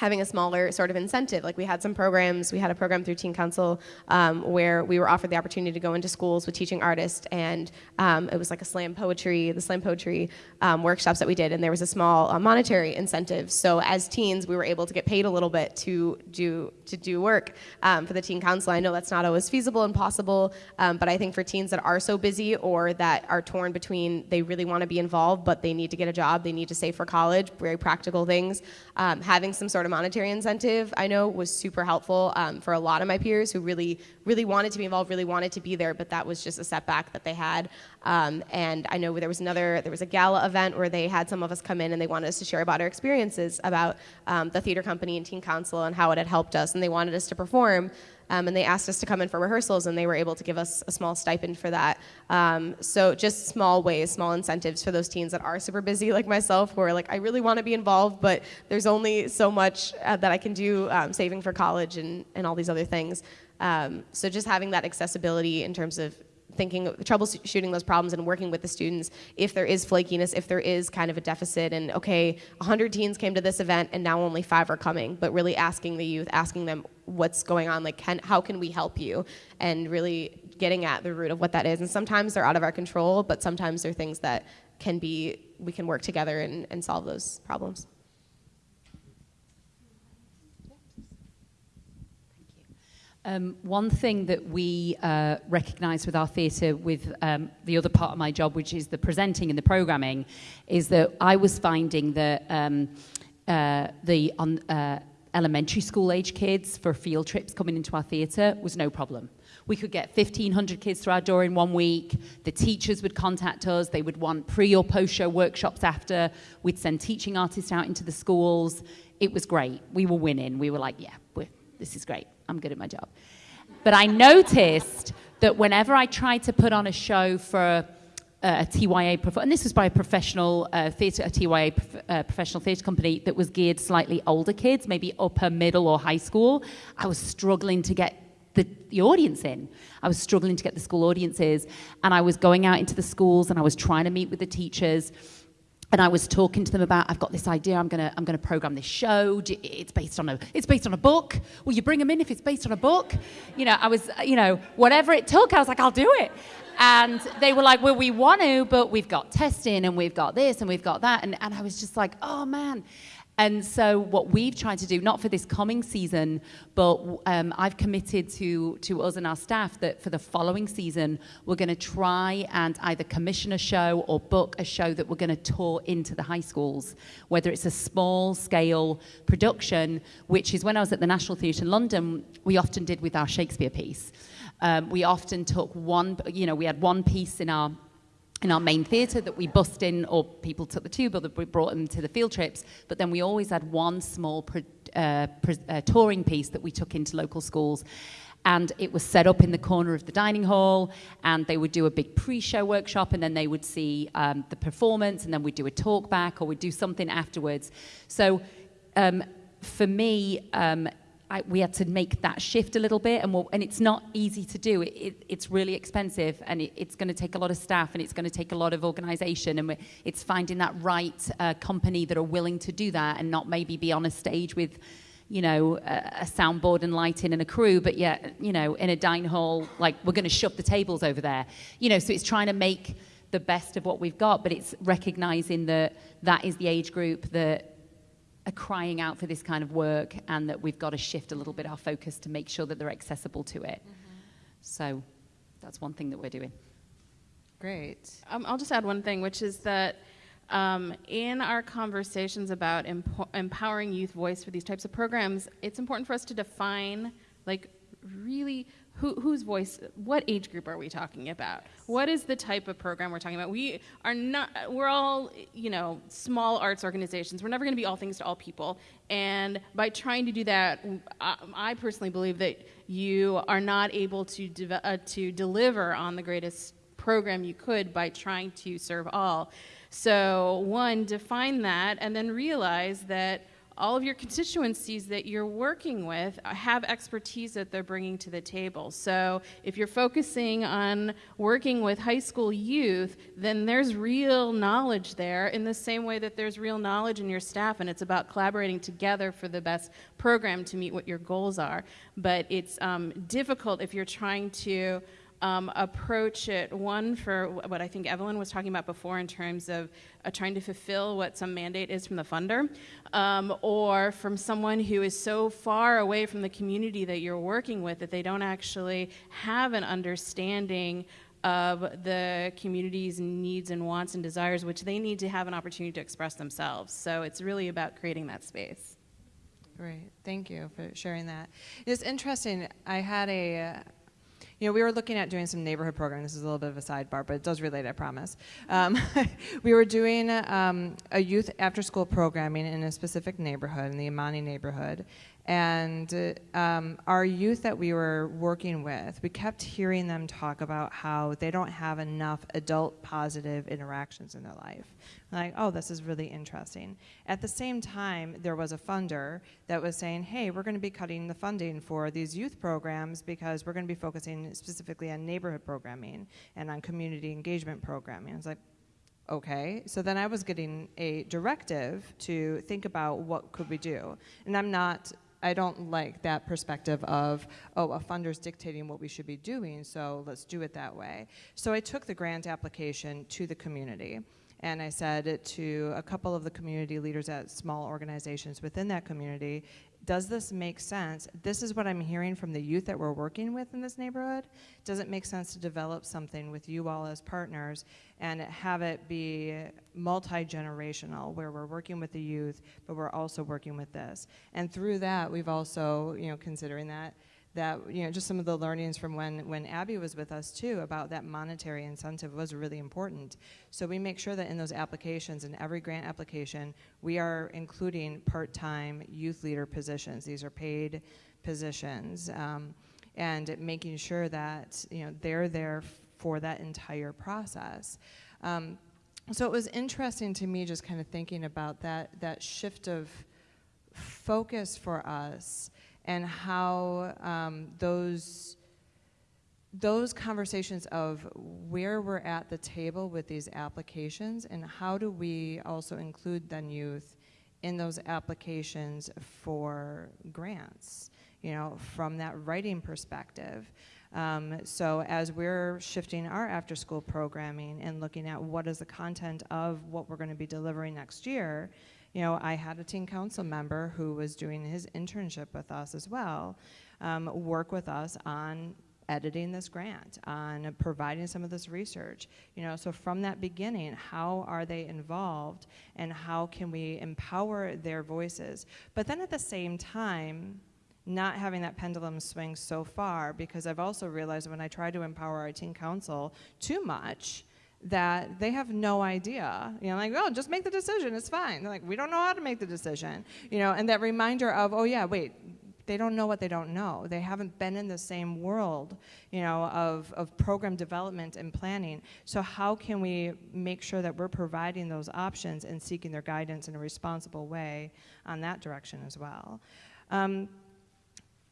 having a smaller sort of incentive. Like we had some programs, we had a program through Teen Council um, where we were offered the opportunity to go into schools with teaching artists, and um, it was like a slam poetry, the slam poetry um, workshops that we did, and there was a small uh, monetary incentive. So as teens, we were able to get paid a little bit to do to do work um, for the Teen Council. I know that's not always feasible and possible, um, but I think for teens that are so busy or that are torn between they really want to be involved, but they need to get a job, they need to save for college, very practical things, um, having some sort of monetary incentive, I know, was super helpful um, for a lot of my peers who really, really wanted to be involved, really wanted to be there, but that was just a setback that they had. Um, and I know there was another, there was a gala event where they had some of us come in and they wanted us to share about our experiences about um, the theater company and teen council and how it had helped us, and they wanted us to perform. Um, and they asked us to come in for rehearsals, and they were able to give us a small stipend for that. Um, so just small ways, small incentives for those teens that are super busy, like myself, who are like, I really want to be involved, but there's only so much uh, that I can do, um, saving for college and, and all these other things. Um, so just having that accessibility in terms of thinking troubleshooting those problems and working with the students if there is flakiness if there is kind of a deficit and okay 100 teens came to this event and now only five are coming but really asking the youth asking them what's going on like can, how can we help you? And really getting at the root of what that is. And sometimes they're out of our control but sometimes they're things that can be we can work together and, and solve those problems Um, one thing that we uh, recognise with our theatre, with um, the other part of my job, which is the presenting and the programming, is that I was finding that um, uh, the on, uh, elementary school age kids for field trips coming into our theatre was no problem. We could get 1,500 kids through our door in one week. The teachers would contact us. They would want pre or post show workshops after. We'd send teaching artists out into the schools. It was great. We were winning. We were like, yeah, this is great. I'm good at my job. But I noticed that whenever I tried to put on a show for a TYA, and this was by a professional uh, theatre, a TYA prof- uh, professional theatre company that was geared slightly older kids, maybe upper, middle, or high school, I was struggling to get the, the audience in. I was struggling to get the school audiences, and I was going out into the schools and I was trying to meet with the teachers and I was talking to them about I've got this idea I'm gonna I'm gonna program this show. It's based on a it's based on a book. Will you bring them in if it's based on a book? You know I was you know whatever it took I was like I'll do it. And they were like well we want to but we've got testing and we've got this and we've got that. And, and I was just like oh man and so, what we've tried to do, not for this coming season, but um, I've committed to, to us and our staff that for the following season, we're going to try and either commission a show or book a show that we're going to tour into the high schools, whether it's a small scale production, which is when I was at the National Theatre in London, we often did with our Shakespeare piece. Um, we often took one, you know, we had one piece in our in our main theatre that we bussed in, or people took the tube, or that we brought them to the field trips. But then we always had one small uh, uh, touring piece that we took into local schools. And it was set up in the corner of the dining hall, and they would do a big pre show workshop, and then they would see um, the performance, and then we'd do a talk back, or we'd do something afterwards. So um, for me, um, I, we had to make that shift a little bit, and, we'll, and it's not easy to do. It, it, it's really expensive, and it, it's going to take a lot of staff, and it's going to take a lot of organisation, and it's finding that right uh, company that are willing to do that, and not maybe be on a stage with you know, a, a soundboard and lighting and a crew, but yet, you know, in a dining hall, like we're going to shove the tables over there. You know, so it's trying to make the best of what we've got, but it's recognizing that that is the age group that are crying out for this kind of work and that we've got to shift a little bit our focus to make sure that they're accessible to it. So that's one thing that we're doing. Great. Um, I'll just add one thing, which is that um, in our conversations about empo- empowering youth voice for these types of programs, it's important for us to define, like, really who, whose voice, what age group are we talking about? What is the type of program we're talking about? We are not, we're all, you know, small arts organizations. We're never going to be all things to all people. And by trying to do that, I, I personally believe that you are not able to, deve- uh, to deliver on the greatest program you could by trying to serve all. So, one, define that and then realize that all of your constituencies that you're working with have expertise that they're bringing to the table. So, if you're focusing on working with high school youth, then there's real knowledge there in the same way that there's real knowledge in your staff, and it's about collaborating together for the best program to meet what your goals are. But it's um, difficult if you're trying to um, approach it one for what I think Evelyn was talking about before in terms of uh, trying to fulfill what some mandate is from the funder, um, or from someone who is so far away from the community that you're working with that they don't actually have an understanding of the community's needs and wants and desires, which they need to have an opportunity to express themselves. So it's really about creating that space. Great. Thank you for sharing that. It's interesting. I had a, uh, you know, we were looking at doing some neighborhood programming. This is a little bit of a sidebar, but it does relate, I promise. Um, we were doing um, a youth after school programming in a specific neighborhood, in the Amani neighborhood. And um, our youth that we were working with, we kept hearing them talk about how they don't have enough adult positive interactions in their life. Like, oh, this is really interesting. At the same time, there was a funder that was saying, hey, we're going to be cutting the funding for these youth programs because we're going to be focusing specifically on neighborhood programming and on community engagement programming. I was like, okay so then i was getting a directive to think about what could we do and i'm not i don't like that perspective of oh a funder's dictating what we should be doing so let's do it that way. So i took the grant application to the community and I said to a couple of the community leaders at small organizations within that community, does this make sense? This is what I'm hearing from the youth that we're working with in this neighborhood. Does it make sense to develop something with you all as partners and have it be multi generational, where we're working with the youth, but we're also working with this? And through that, we've also, you know, considering that that you know just some of the learnings from when when Abby was with us too about that monetary incentive was really important. So we make sure that in those applications in every grant application we are including part-time youth leader positions. These are paid positions, um, and making sure that you know they're there for that entire process. Um, so it was interesting to me just kind of thinking about that that shift of focus for us and how um, those those conversations of where we're at the table with these applications and how do we also include then youth in those applications for grants you know from that writing perspective. Um, so as we're shifting our after school programming and looking at what is the content of what we're going to be delivering next year you know, I had a teen council member who was doing his internship with us as well, um, work with us on editing this grant, on providing some of this research. You know, so from that beginning, how are they involved and how can we empower their voices? But then at the same time, not having that pendulum swing so far because I've also realized when I try to empower our teen council too much, that they have no idea. You know, like, oh, just make the decision, it's fine. They're like, we don't know how to make the decision. You know, and that reminder of, oh, yeah, wait, they don't know what they don't know. They haven't been in the same world, you know, of, of program development and planning. So how can we make sure that we're providing those options and seeking their guidance in a responsible way on that direction as well? Um,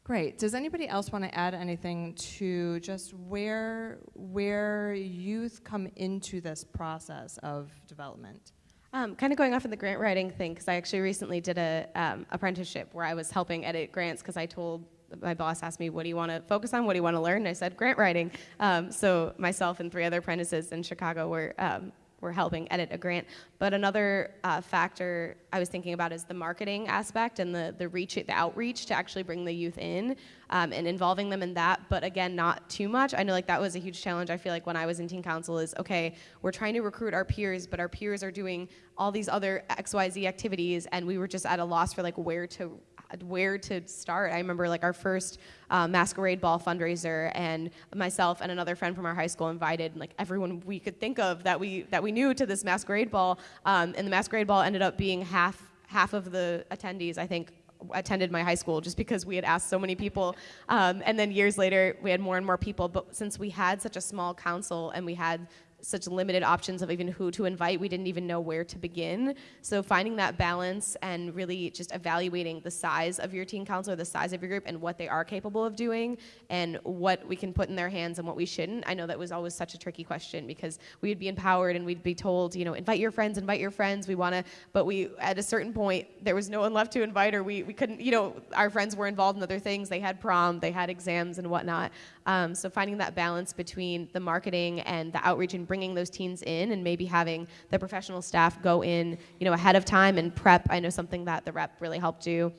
Great. Does anybody else want to add anything to just where where youth come into this process of development? Um, kind of going off of the grant writing thing, because I actually recently did a um, apprenticeship where I was helping edit grants because I told my boss asked me, "What do you want to focus on? What do you want to learn?" And I said, "Grant writing." Um, so myself and three other apprentices in Chicago were um, were helping edit a grant. But another uh, factor I was thinking about is the marketing aspect and the the reach, the outreach to actually bring the youth in um, and involving them in that. But again, not too much. I know like that was a huge challenge. I feel like when I was in teen council is okay, we're trying to recruit our peers, but our peers are doing all these other X Y Z activities, and we were just at a loss for like where to where to start. I remember like our first uh, masquerade ball fundraiser, and myself and another friend from our high school invited like everyone we could think of that we that we knew to this masquerade ball, um, and the masquerade ball ended up being half half of the attendees. I think attended my high school just because we had asked so many people. Um, and then years later, we had more and more people. But since we had such a small council and we had such limited options of even who to invite. We didn't even know where to begin. So finding that balance and really just evaluating the size of your teen council or the size of your group and what they are capable of doing and what we can put in their hands and what we shouldn't. I know that was always such a tricky question because we'd be empowered and we'd be told, you know, invite your friends, invite your friends. We want to, but we at a certain point there was no one left to invite or we we couldn't, you know, our friends were involved in other things. They had prom, they had exams and whatnot. Um, so finding that balance between the marketing and the outreach and bringing those teens in and maybe having the professional staff go in, you know, ahead of time and prep. I know something that the rep really helped do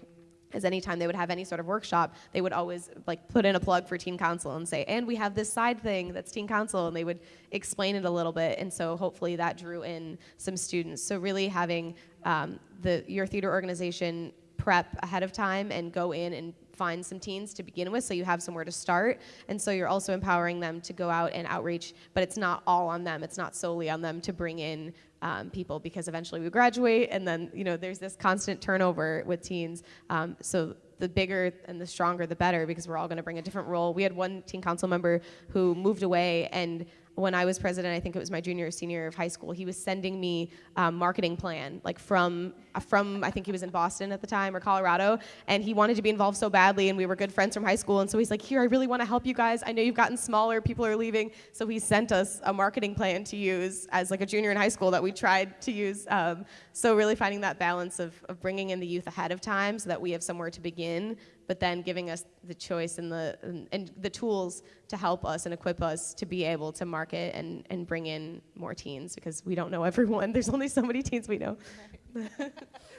is anytime they would have any sort of workshop, they would always like put in a plug for teen council and say, and we have this side thing that's teen council, and they would explain it a little bit, and so hopefully that drew in some students. So really having um, the your theater organization prep ahead of time and go in and find some teens to begin with so you have somewhere to start and so you're also empowering them to go out and outreach but it's not all on them. It's not solely on them to bring in um, people because eventually we graduate and then you know there's this constant turnover with teens. Um, so the bigger and the stronger the better because we're all going to bring a different role. We had one teen council member who moved away and when I was president, I think it was my junior or senior year of high school, he was sending me um, marketing plan, like from from I think he was in Boston at the time or Colorado, and he wanted to be involved so badly, and we were good friends from high school, and so he's like, here, I really want to help you guys. I know you've gotten smaller, people are leaving, so he sent us a marketing plan to use as like a junior in high school that we tried to use. Um, so really finding that balance of, of bringing in the youth ahead of time so that we have somewhere to begin but then giving us the choice and the and, and, the tools to help us and equip us to be able to market and, and bring in more teens because we don't know everyone. There's only so many teens we know.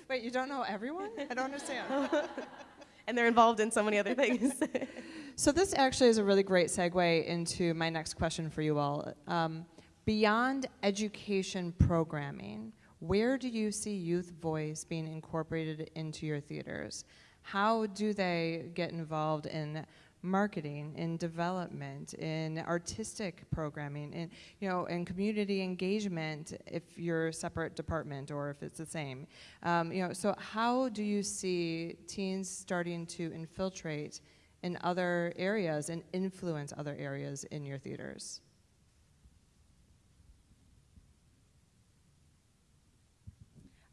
Wait, you don't know everyone? I don't understand. and they're involved in so many other things. so this actually is a really great segue into my next question for you all. Um, beyond education programming, where do you see youth voice being incorporated into your theaters? How do they get involved in marketing, in development, in artistic programming, in you know, in community engagement if you're a separate department or if it's the same. Um, you know, so how do you see teens starting to infiltrate in other areas and influence other areas in your theaters?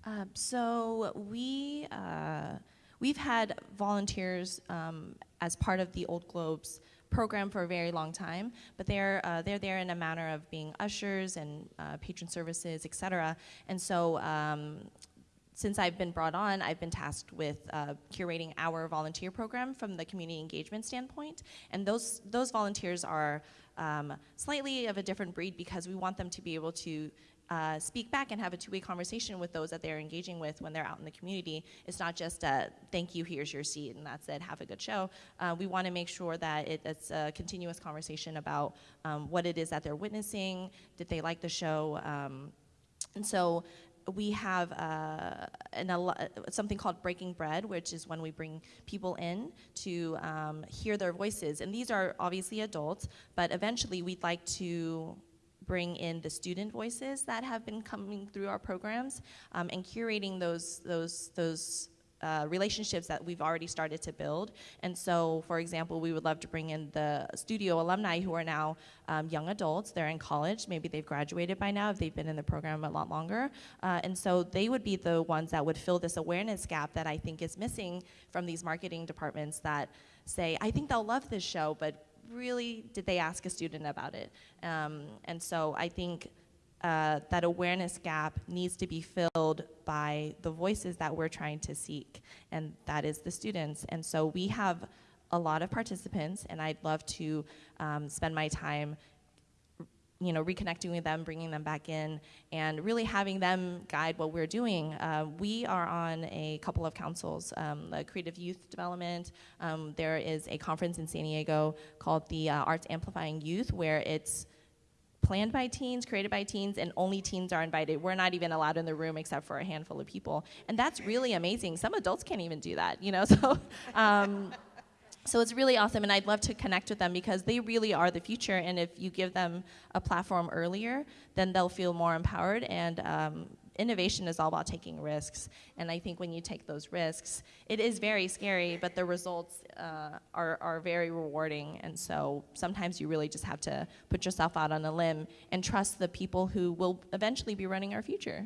Um, so we uh, We've had volunteers um, as part of the Old Globes program for a very long time, but they're uh, they're there in a manner of being ushers and uh, patron services, et cetera. And so. Um, since I've been brought on, I've been tasked with uh, curating our volunteer program from the community engagement standpoint. And those, those volunteers are um, slightly of a different breed because we want them to be able to uh, speak back and have a two-way conversation with those that they're engaging with when they're out in the community. It's not just a thank you, here's your seat, and that's it, have a good show. Uh, we want to make sure that it, it's a continuous conversation about um, what it is that they're witnessing, did they like the show, um, and so we have uh, an, something called Breaking Bread, which is when we bring people in to um, hear their voices. And these are obviously adults, but eventually we'd like to bring in the student voices that have been coming through our programs um, and curating those, those, those uh, relationships that we've already started to build. And so, for example, we would love to bring in the studio alumni who are now um, young adults. They're in college. Maybe they've graduated by now if they've been in the program a lot longer. Uh, and so they would be the ones that would fill this awareness gap that I think is missing from these marketing departments that say, I think they'll love this show, but really did they ask a student about it? Um, and so I think uh, that awareness gap needs to be filled by the voices that we're trying to seek, and that is the students. And so we have a lot of participants, and I'd love to um, spend my time you know, reconnecting with them, bringing them back in, and really having them guide what we're doing. Uh, we are on a couple of councils, um, the Creative Youth Development. Um, there is a conference in San Diego called the uh, Arts Amplifying Youth, where it's planned by teens, created by teens, and only teens are invited. We're not even allowed in the room except for a handful of people, and that's really amazing. Some adults can't even do that, you know. So. Um, so it's really awesome, and I'd love to connect with them because they really are the future. And if you give them a platform earlier, then they'll feel more empowered. And um, innovation is all about taking risks. And I think when you take those risks, it is very scary, but the results uh, are, are very rewarding. And so sometimes you really just have to put yourself out on a limb and trust the people who will eventually be running our future.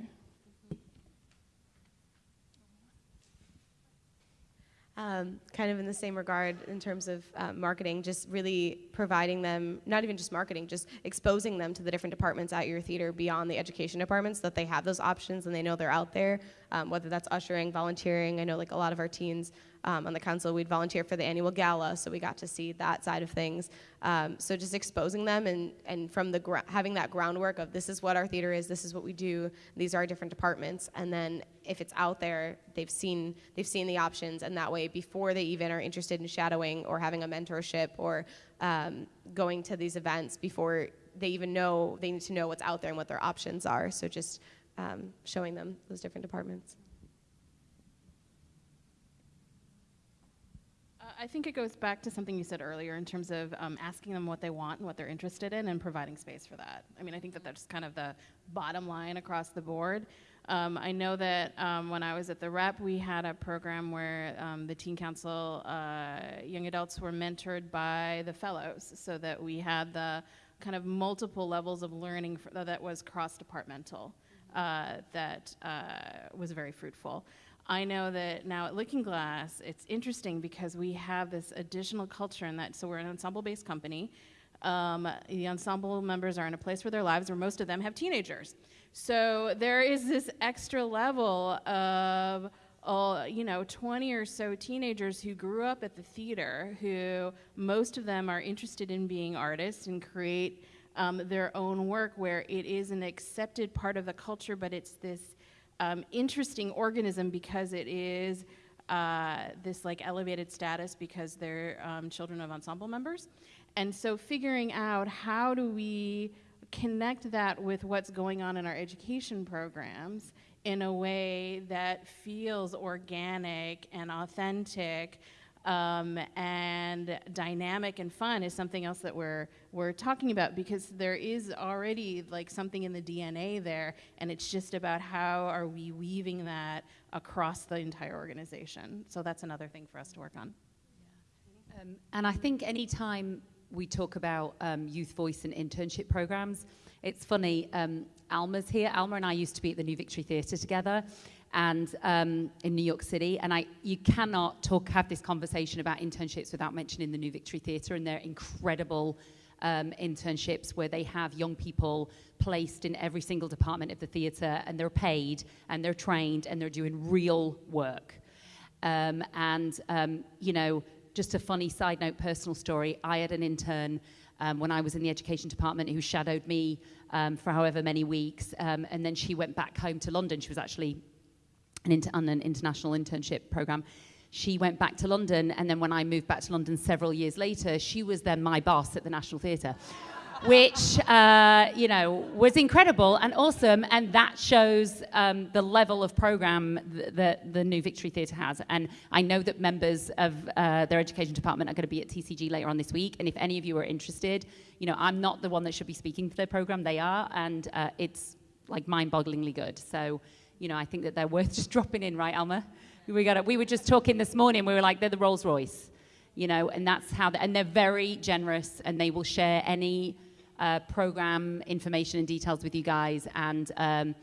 Um, kind of in the same regard in terms of uh, marketing, just really providing them, not even just marketing, just exposing them to the different departments at your theater beyond the education departments, that they have those options and they know they're out there, um, whether that's ushering, volunteering. I know like a lot of our teens um, on the council, we'd volunteer for the annual gala, so we got to see that side of things. Um, so just exposing them and, and from the having that groundwork of this is what our theater is, this is what we do, these are our different departments, and then if it's out there, they've seen they've seen the options, and that way before they even are interested in shadowing or having a mentorship or um, going to these events, before they even know they need to know what's out there and what their options are. So just um, showing them those different departments. I think it goes back to something you said earlier in terms of um, asking them what they want and what they're interested in and providing space for that. I mean, I think that that's kind of the bottom line across the board. Um, I know that um, when I was at the rep, we had a program where um, the Teen Council uh, young adults were mentored by the fellows, so that we had the kind of multiple levels of learning that was cross departmental, uh, that uh, was very fruitful. I know that now at Looking Glass, it's interesting because we have this additional culture in that, so we're an ensemble based company. Um, the ensemble members are in a place where their lives where most of them have teenagers. So there is this extra level of, uh, you know, 20 or so teenagers who grew up at the theater, who most of them are interested in being artists and create um, their own work where it is an accepted part of the culture, but it's this um, interesting organism because it is uh, this like elevated status because they're um, children of ensemble members. And so figuring out how do we connect that with what's going on in our education programs in a way that feels organic and authentic um, and dynamic and fun is something else that we're we're talking about because there is already like something in the DNA there, and it's just about how are we weaving that across the entire organization. So that's another thing for us to work on. Um, and I think anytime we talk about um, youth voice and internship programs. It's funny, um, Alma's here. Alma and I used to be at the New Victory Theatre together and um, in New York City. And I, you cannot talk, have this conversation about internships without mentioning the New Victory Theatre and their incredible um, internships where they have young people placed in every single department of the theatre and they're paid and they're trained and they're doing real work. Um, and, um, you know, just a funny side note, personal story. I had an intern um, when I was in the education department who shadowed me um, for however many weeks, um, and then she went back home to London. She was actually an inter- on an international internship program. She went back to London, and then when I moved back to London several years later, she was then my boss at the National Theatre which uh, you know was incredible and awesome, and that shows um, the level of program th- that the New Victory Theatre has. And I know that members of uh, their education department are going to be at TCG later on this week. And if any of you are interested, you know I'm not the one that should be speaking for their program; they are, and uh, it's like mind-bogglingly good. So you know I think that they're worth just dropping in, right, Alma? We got we were just talking this morning. We were like they're the Rolls Royce you know, and that's how, they, and they're very generous and they will share any uh, program information and details with you guys and, um,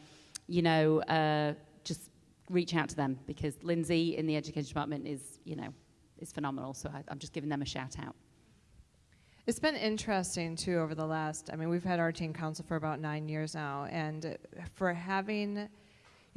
you know, uh, just reach out to them because Lindsay in the education department is, you know, is phenomenal. So I, I'm just giving them a shout out. It's been interesting too over the last. I mean, we've had our teen council for about nine years now, and for having,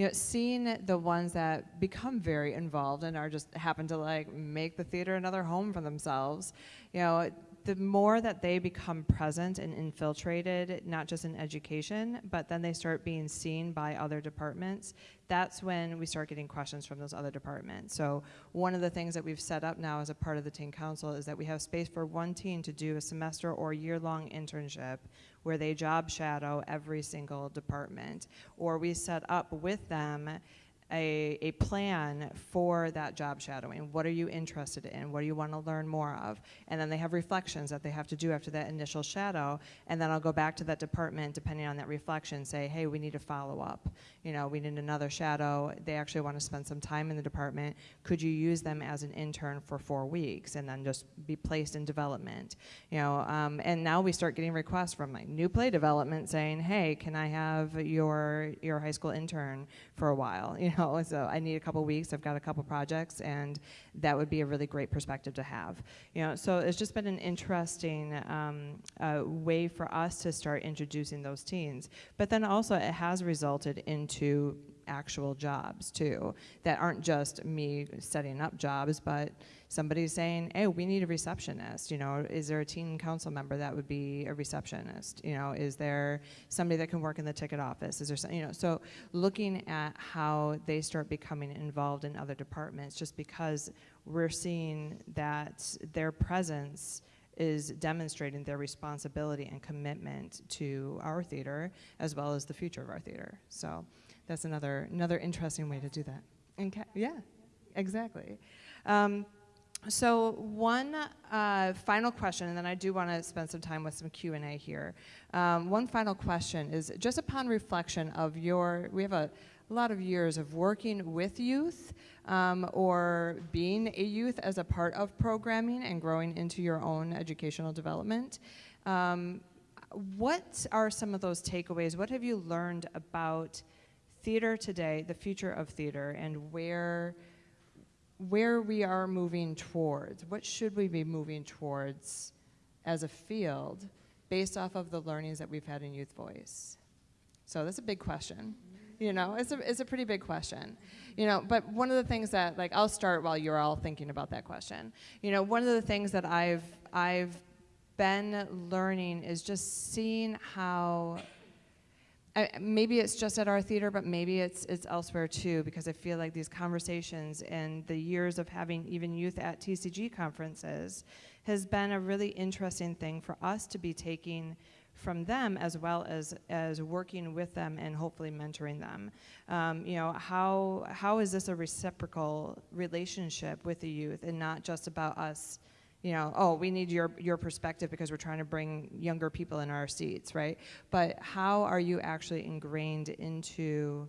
you know, seeing the ones that become very involved and are just happen to like make the theater another home for themselves, you know. The more that they become present and infiltrated, not just in education, but then they start being seen by other departments, that's when we start getting questions from those other departments. So one of the things that we've set up now as a part of the teen council is that we have space for one teen to do a semester or year-long internship where they job shadow every single department. Or we set up with them a, a plan for that job shadowing. What are you interested in? What do you want to learn more of? And then they have reflections that they have to do after that initial shadow. And then I'll go back to that department, depending on that reflection, say, hey, we need to follow up. You know, we need another shadow. They actually want to spend some time in the department. Could you use them as an intern for four weeks and then just be placed in development? You know, um, and now we start getting requests from like new play development saying, hey, can I have your your high school intern for a while? You know, so I need a couple weeks. I've got a couple projects, and that would be a really great perspective to have. You know, so it's just been an interesting um, uh, way for us to start introducing those teens. But then also, it has resulted into actual jobs too that aren't just me setting up jobs, but somebody saying, "Hey, we need a receptionist." You know, is there a teen council member that would be a receptionist? You know, is there somebody that can work in the ticket office? Is there, some, you know, so looking at how they start becoming involved in other departments, just because we're seeing that their presence is demonstrating their responsibility and commitment to our theater as well as the future of our theater. So that's another another interesting way to do that. And yeah, exactly. Um, so one uh, final question, and then I do want to spend some time with some Q and A here. Um, one final question is just upon reflection of your. We have a lot of years of working with youth um, or being a youth as a part of programming and growing into your own educational development. Um, what are some of those takeaways? What have you learned about theater today, the future of theater, and where? where we are moving towards. What should we be moving towards as a field based off of the learnings that we've had in Youth Voice? So that's a big question. You know, it's a, it's a pretty big question. You know, but one of the things that, like, I'll start while you're all thinking about that question. You know, one of the things that I've, I've been learning is just seeing how I, maybe it's just at our theater, but maybe it's it's elsewhere too, because I feel like these conversations and the years of having even youth at TCG conferences has been a really interesting thing for us to be taking from them as well as as working with them and hopefully mentoring them. Um, you know, how how is this a reciprocal relationship with the youth and not just about us? You know, oh, we need your, your perspective because we're trying to bring younger people in our seats, right? But how are you actually ingrained into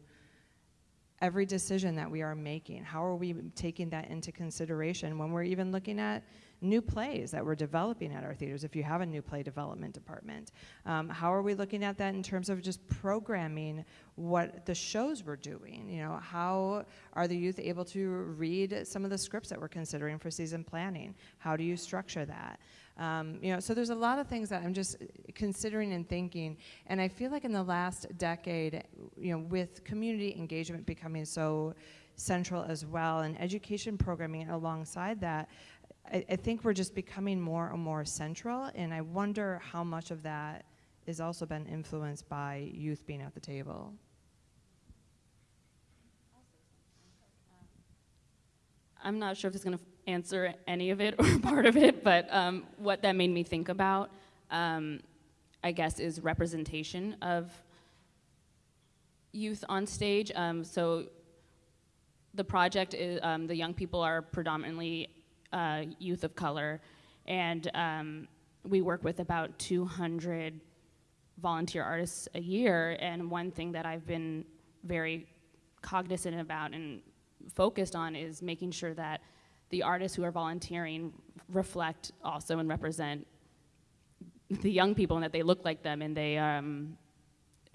every decision that we are making? How are we taking that into consideration when we're even looking at new plays that we're developing at our theaters, if you have a new play development department. Um, how are we looking at that in terms of just programming what the shows we're doing? You know, how are the youth able to read some of the scripts that we're considering for season planning? How do you structure that? Um, you know, so there's a lot of things that I'm just considering and thinking, and I feel like in the last decade, you know, with community engagement becoming so central as well, and education programming alongside that, I, I think we're just becoming more and more central, and I wonder how much of that has also been influenced by youth being at the table. I'm not sure if it's going to answer any of it or part of it, but um, what that made me think about, um, I guess, is representation of youth on stage. Um, so the project is um, the young people are predominantly uh, youth of color, and um, we work with about 200 volunteer artists a year. And one thing that I've been very cognizant about and focused on is making sure that the artists who are volunteering reflect also and represent the young people and that they look like them and they um,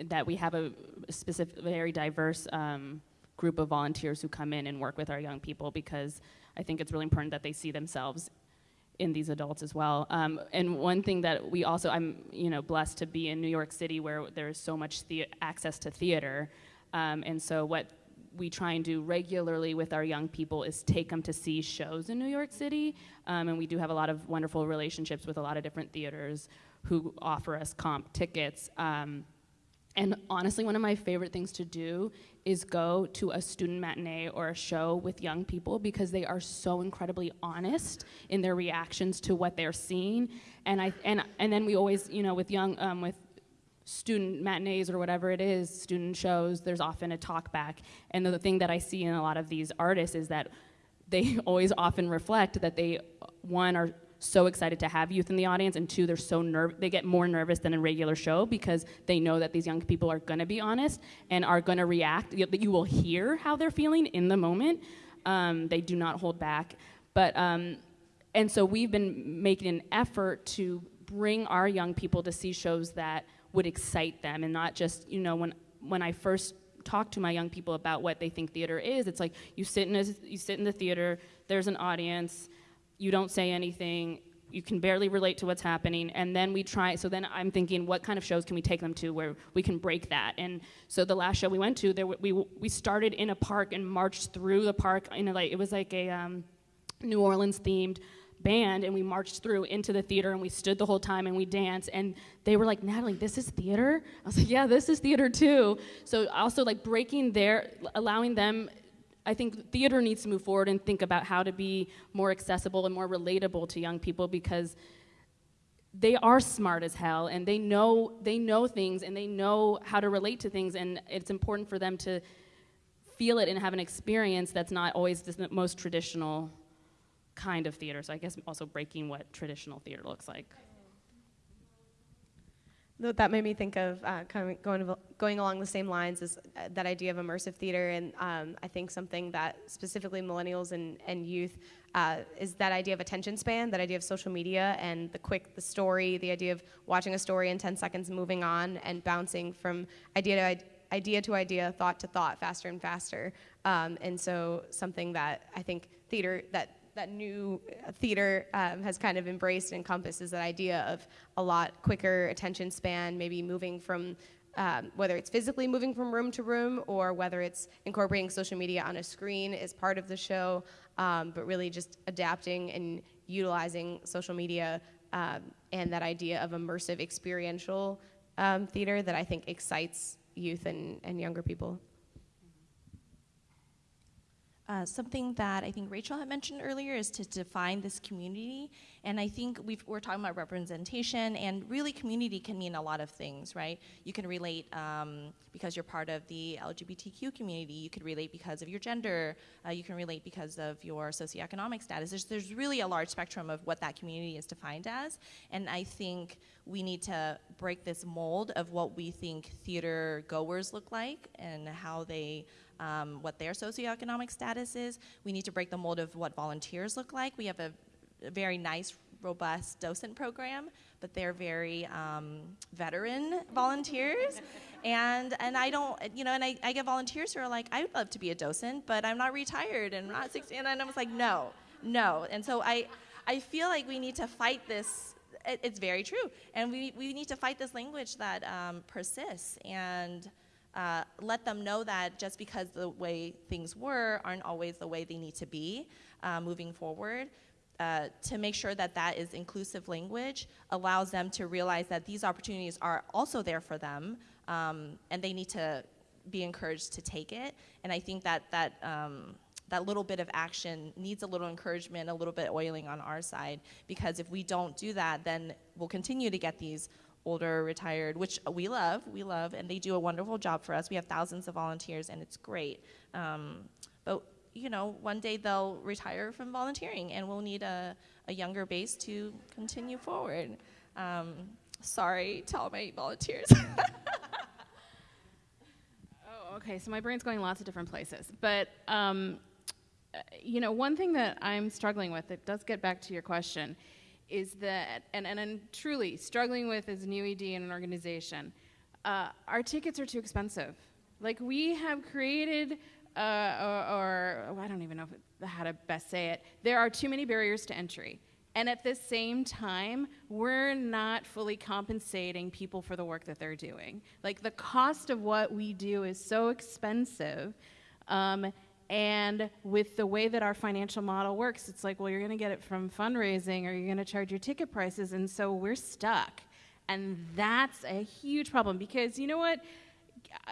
that we have a specific very diverse um, group of volunteers who come in and work with our young people because I think it's really important that they see themselves in these adults as well. Um, and one thing that we also, I'm you know blessed to be in New York City where there's so much access to theater, um, and so what we try and do regularly with our young people is take them to see shows in New York City, um, and we do have a lot of wonderful relationships with a lot of different theaters who offer us comp tickets. Um, and honestly, one of my favorite things to do is go to a student matinee or a show with young people because they are so incredibly honest in their reactions to what they're seeing. And I and and then we always, you know, with young um, with student matinees or whatever it is, student shows, there's often a talk back. And the, thing that I see in a lot of these artists is that they always often reflect that they one are so excited to have youth in the audience and two they're so nerve they get more nervous than a regular show because they know that these young people are to be honest and are to react. That you will hear how they're feeling in the moment. Um, they do not hold back. But um, and so we've been making an effort to bring our young people to see shows that would excite them and not just you know when when i first talk to my young people about what they think theater is it's like you sit in a, you sit in the theater there's an audience you don't say anything you can barely relate to what's happening and then we try so then i'm thinking what kind of shows can we take them to where we can break that? And so the last show we went to there we, we started in a park and marched through the park in a, like it was like a um, new orleans themed band and we marched through into the theater and we stood the whole time and we danced and they were like natalie this is theater? I was like yeah this is theater too. So also like breaking their allowing them I think theater needs to move forward and think about how to be more accessible and more relatable to young people because they are smart as hell and they know they know things and they know how to relate to things and it's important for them to feel it and have an experience that's not always the most traditional kind of theater. So I guess also breaking what traditional theater looks like. That made me think of uh, kind of going, going along the same lines as uh, that idea of immersive theater. And um, I think something that specifically millennials and, and youth uh, is that idea of attention span, that idea of social media and the quick, the story, the idea of watching a story in 10 seconds, moving on and bouncing from idea to idea, to idea thought to thought, faster and faster. Um, and so something that I think theater, that that new theater um, has kind of embraced and encompasses that idea of a lot quicker attention span, maybe moving from um, whether it's physically moving from room to room or whether it's incorporating social media on a screen as part of the show, um, but really just adapting and utilizing social media um, and that idea of immersive experiential um, theater that I think excites youth and, and younger people. Uh, something that I think Rachel had mentioned earlier is to define this community. And I think we are talking about representation, and really, community can mean a lot of things, right? You can relate um, because you're part of the LGBTQ community, you could relate because of your gender, uh, you can relate because of your socioeconomic status. There's, there's really a large spectrum of what that community is defined as. And I think we need to break this mold of what we think theater goers look like and how they um, what their socioeconomic status is. We need to break the mold of what volunteers look like. We have a, a very nice, robust docent program, but they're very um, veteran volunteers. and and I don't, you know, and I, I get volunteers who are like, I would love to be a docent, but I'm not retired and I'm not 16. And I was like, no, no. And so I, I feel like we need to fight this it's very true. And we, we need to fight this language that um, persists and uh, let them know that just because the way things were aren't always the way they need to be uh, moving forward. Uh, to make sure that that is inclusive language allows them to realize that these opportunities are also there for them um, and they need to be encouraged to take it. And I think that that um, that little bit of action needs a little encouragement, a little bit oiling on our side, because if we don't do that, then we'll continue to get these older, retired, which we love, we love, and they do a wonderful job for us. We have thousands of volunteers, and it's great. Um, but you know, one day they'll retire from volunteering, and we'll need a, a younger base to continue forward. Um, sorry to all my volunteers. oh, okay. So my brain's going lots of different places, but um, you know, one thing that I'm struggling with, it does get back to your question, is that, and, and truly struggling with as new ED in an organization, uh, our tickets are too expensive. Like we have created, uh, or, or, I don't even know if, how to best say it, there are too many barriers to entry. And at the same time, we're not fully compensating people for the work that they're doing. Like the cost of what we do is so expensive. Um, and with the way that our financial model works, it's like, well, you're going to get it from fundraising or you're going to charge your ticket prices. And so we're stuck. And that's a huge problem because you know what?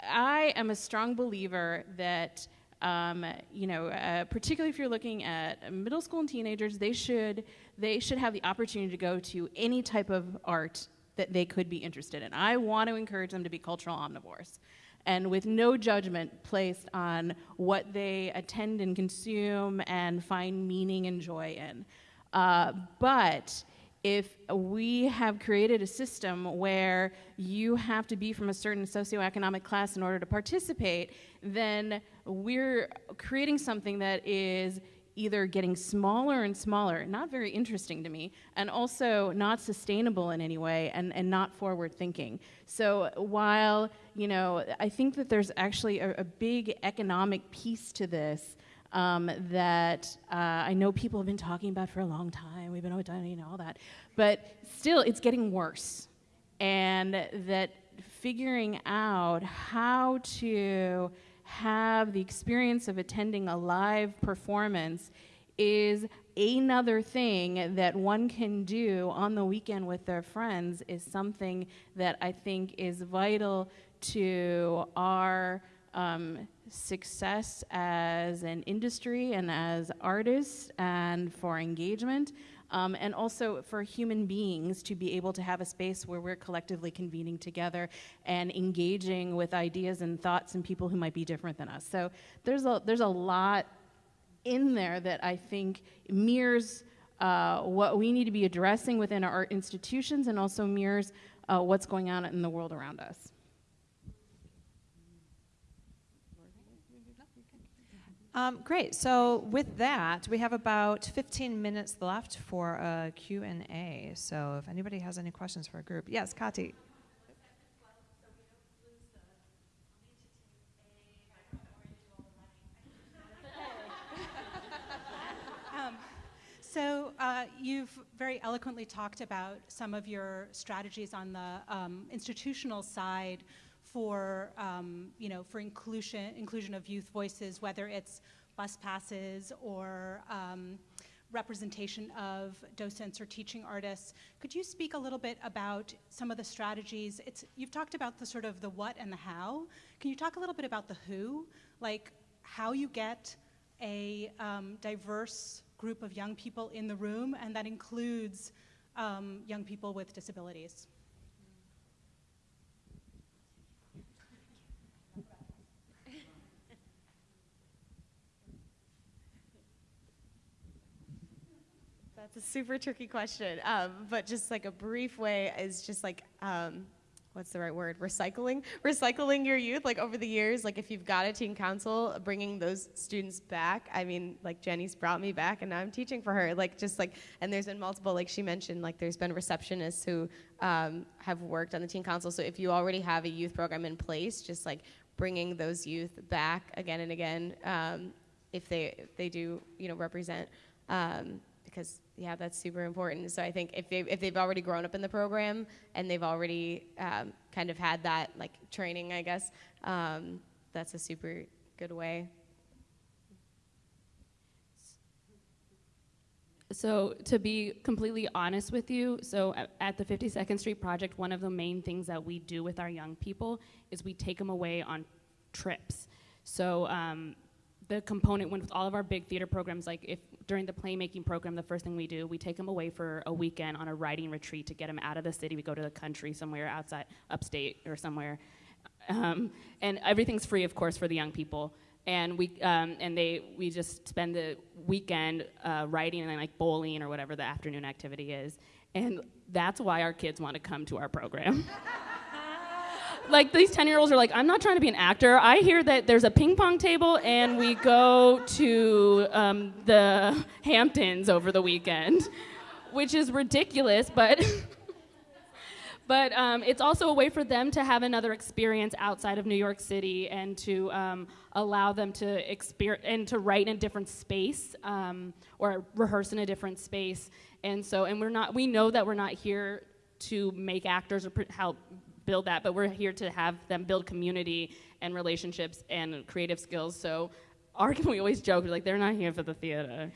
I am a strong believer that, um, you know, uh, particularly if you're looking at middle school and teenagers, they should, they should have the opportunity to go to any type of art that they could be interested in. I want to encourage them to be cultural omnivores and with no judgment placed on what they attend and consume and find meaning and joy in. Uh, but if we have created a system where you have to be from a certain socioeconomic class in order to participate, then we're creating something that is either getting smaller and smaller, not very interesting to me, and also not sustainable in any way and, and not forward thinking. So while, you know, I think that there's actually a, a big economic piece to this um, that uh, I know people have been talking about for a long time. We've been you know, all that. But still, it's getting worse. And that figuring out how to have the experience of attending a live performance is another thing that one can do on the weekend with their friends is something that I think is vital to our um, success as an industry and as artists and for engagement. Um, and also for human beings to be able to have a space where we're collectively convening together and engaging with ideas and thoughts and people who might be different than us. So there's a, there's a lot in there that I think mirrors uh, what we need to be addressing within our institutions and also mirrors uh, what's going on in the world around us. Um, great. So with that, we have about 15 minutes left for a Q&A. So if anybody has any questions for a group. Yes, Kati. Um, so uh, you've very eloquently talked about some of your strategies on the um, institutional side for um, you know for inclusion inclusion of youth voices, whether it's bus passes or um, representation of docents or teaching artists. Could you speak a little bit about some of the strategies? It's you've talked about the sort of the what and the how. Can you talk a little bit about the who, like how you get a um, diverse group of young people in the room, and that includes um, young people with disabilities? That's a super tricky question. Um, but just like a brief way is just like, um, what's the right word? Recycling? Recycling your youth, like over the years, like if you've got a teen council, bringing those students back. I mean, like Jenny's brought me back and now I'm teaching for her. Like just like, and there's been multiple, like she mentioned, like there's been receptionists who um, have worked on the teen council. So if you already have a youth program in place, just like bringing those youth back again and again, um, if they, if they do, you know, represent, um, because yeah, that's super important. So I think if they if they've already grown up in the program and they've already um, kind of had that like training, I guess um, that's a super good way. So to be completely honest with you, so at the 52nd Street Project, one of the main things that we do with our young people is we take them away on trips. So um, the component with all of our big theater programs, like if during the playmaking program, the first thing we do, we take them away for a weekend on a writing retreat to get them out of the city. We go to the country somewhere outside, upstate or somewhere, um, and everything's free, of course, for the young people. And we um, and they we just spend the weekend uh, writing and then like bowling or whatever the afternoon activity is, and that's why our kids want to come to our program. like these 10 year olds are like, I'm not trying to be an actor. I hear that there's a ping pong table and we go to um, the Hamptons over the weekend, which is ridiculous, but. but um, it's also a way for them to have another experience outside of New York City and to um, allow them to experience and to write in a different space um, or rehearse in a different space. And so, and we're not, we know that we're not here to make actors or help build that, but we're here to have them build community and relationships and creative skills. So, our, we always joke, we're like, they're not here for the theater.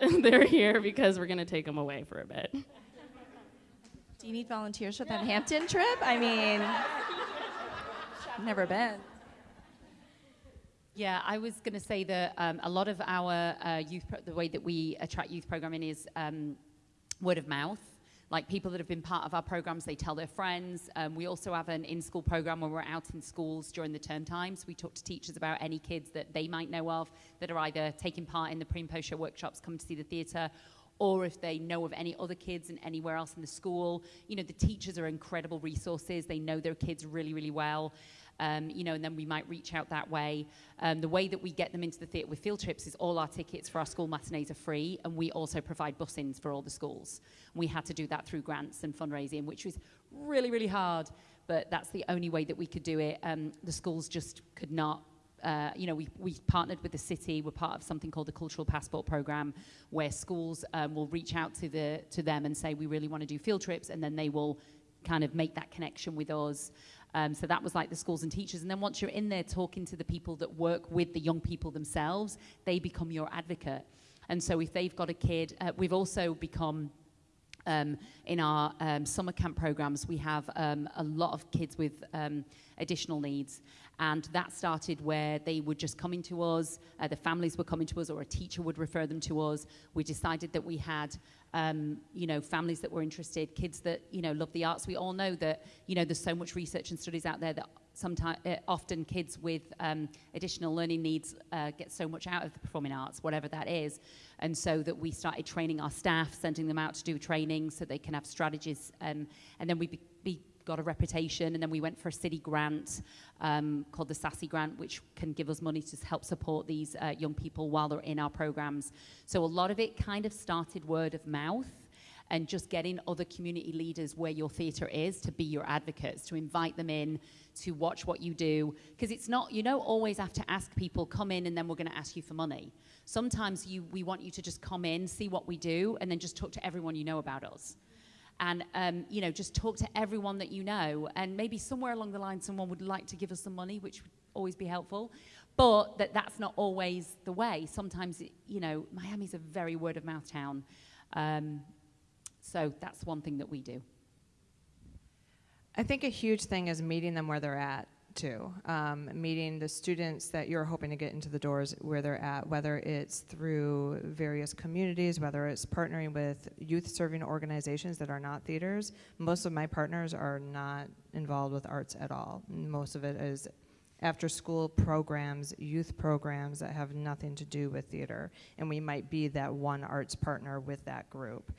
they're here because we're going to take them away for a bit. Do you need volunteers for that Hampton trip? I mean, I've never been. Yeah, I was going to say that um, a lot of our uh, youth, pro- the way that we attract youth programming is um, word of mouth. Like people that have been part of our programs, they tell their friends. Um, we also have an in school program where we're out in schools during the term times. We talk to teachers about any kids that they might know of that are either taking part in the pre and post show workshops, come to see the theatre, or if they know of any other kids and anywhere else in the school. You know, the teachers are incredible resources. They know their kids really, really well. Um, you know, and then we might reach out that way. Um, the way that we get them into the theatre with field trips is all our tickets for our school matinees are free, and we also provide bus-ins for all the schools. We had to do that through grants and fundraising, which was really, really hard, but that's the only way that we could do it. Um, the schools just could not uh, you know, we, we partnered with the city. We're part of something called the Cultural Passport Program, where schools um, will reach out to the to them and say we really want to do field trips, and then they will kind of make that connection with us. Um, so that was like the schools and teachers. And then once you're in there talking to the people that work with the young people themselves, they become your advocate. And so if they've got a kid, uh, we've also become um, in our um, summer camp programs, we have um, a lot of kids with um, additional needs. And that started where they would just come into us, uh, the families were coming to us, or a teacher would refer them to us. We decided that we had, um, you know, families that were interested, kids that, you know, love the arts. We all know that, you know, there's so much research and studies out there that sometimes, uh, often kids with um, additional learning needs uh, get so much out of the performing arts, whatever that is. And so that we started training our staff, sending them out to do training so they can have strategies. Um, and then we be, be got a reputation, and then we went for a city grant um, called the Sassy Grant, which can give us money to help support these uh, young people while they're in our programs. So a lot of it kind of started word of mouth and just getting other community leaders where your theatre is to be your advocates, to invite them in, to watch what you do. Because it's not, you don't always have to ask people, come in and then we're going to ask you for money. Sometimes you, we want you to just come in, see what we do, and then just talk to everyone you know about us and um, you know just talk to everyone that you know. And maybe somewhere along the line someone would like to give us some money which would always be helpful. But that that's not always the way. Sometimes it, you know miami's a very word of mouth town. Um, so that's one thing that we do. I think a huge thing is meeting them where they're at too. Um, meeting the students that you're hoping to get into the doors where they're at, whether it's through various communities, whether it's partnering with youth serving organizations that are not theaters. Most of my partners are not involved with arts at all. Most of it is after school programs, youth programs that have nothing to do with theater. And we might be that one arts partner with that group.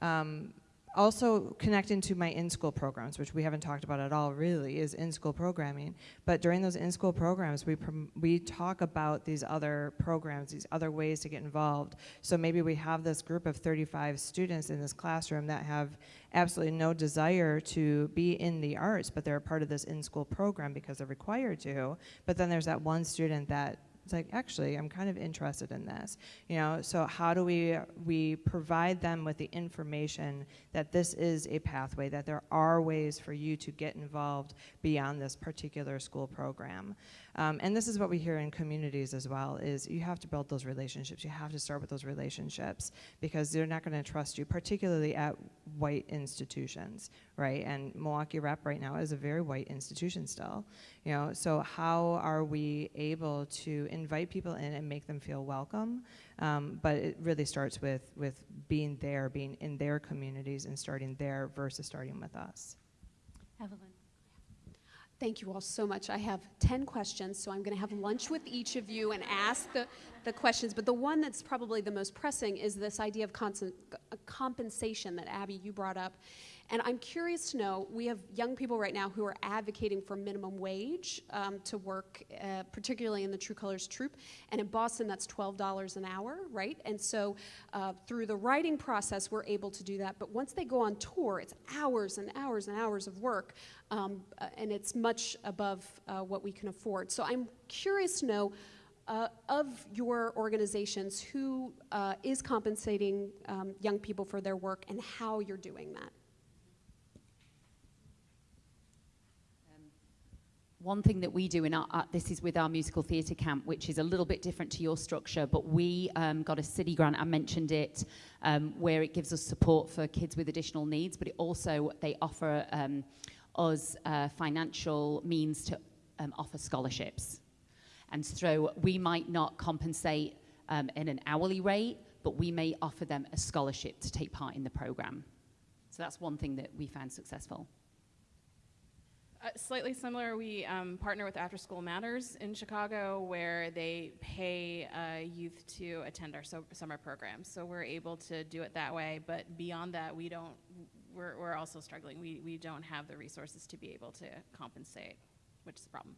Um, also connecting to my in-school programs, which we haven't talked about at all really, is in-school programming. But during those in-school programs, we, we talk about these other programs, these other ways to get involved. So maybe we have this group of 35 students in this classroom that have absolutely no desire to be in the arts, but they're a part of this in-school program because they're required to. But then there's that one student that it's like actually i'm kind of interested in this you know? So how do we we provide them with the information that this is a pathway that there are ways for you to get involved beyond this particular school program um, and this is what we hear in communities as well is you have to build those relationships. You have to start with those relationships because they're not going to trust you particularly at white institutions right? And milwaukee rep right now is a very white institution still you know? So how are we able to invite people in and make them feel welcome? Um, but it really starts with with being there being in their communities and starting there versus starting with us. Evelyn. Thank you all so much. I have 10 questions, so I'm going to have lunch with each of you and ask the, the questions, but the one that's probably the most pressing is this idea of uh, compensation that Abby you brought up. And I'm curious to know we have young people right now who are advocating for minimum wage um, to work, uh, particularly in the True Colors Troupe. And in Boston, that's $12 an hour, right? And so uh, through the writing process, we're able to do that. But once they go on tour, it's hours and hours and hours of work, um, uh, and it's much above uh, what we can afford. So I'm curious to know. Uh, of your organizations, who uh, is compensating um, young people for their work and how you're doing that? One thing that we do in our, uh, this is with our musical theatre camp, which is a little bit different to your structure, but we um, got a city grant, I mentioned it, um, where it gives us support for kids with additional needs, but it also, they offer um, us uh, financial means to um, offer scholarships. And so we might not compensate um, in an hourly rate, but we may offer them a scholarship to take part in the program. So that's one thing that we found successful. Uh, slightly similar, we um, partner with After School Matters in Chicago, where they pay uh, youth to attend our so- summer programs. So we're able to do it that way. But beyond that, we don't. We're, we're also struggling. We, we don't have the resources to be able to compensate, which is a problem.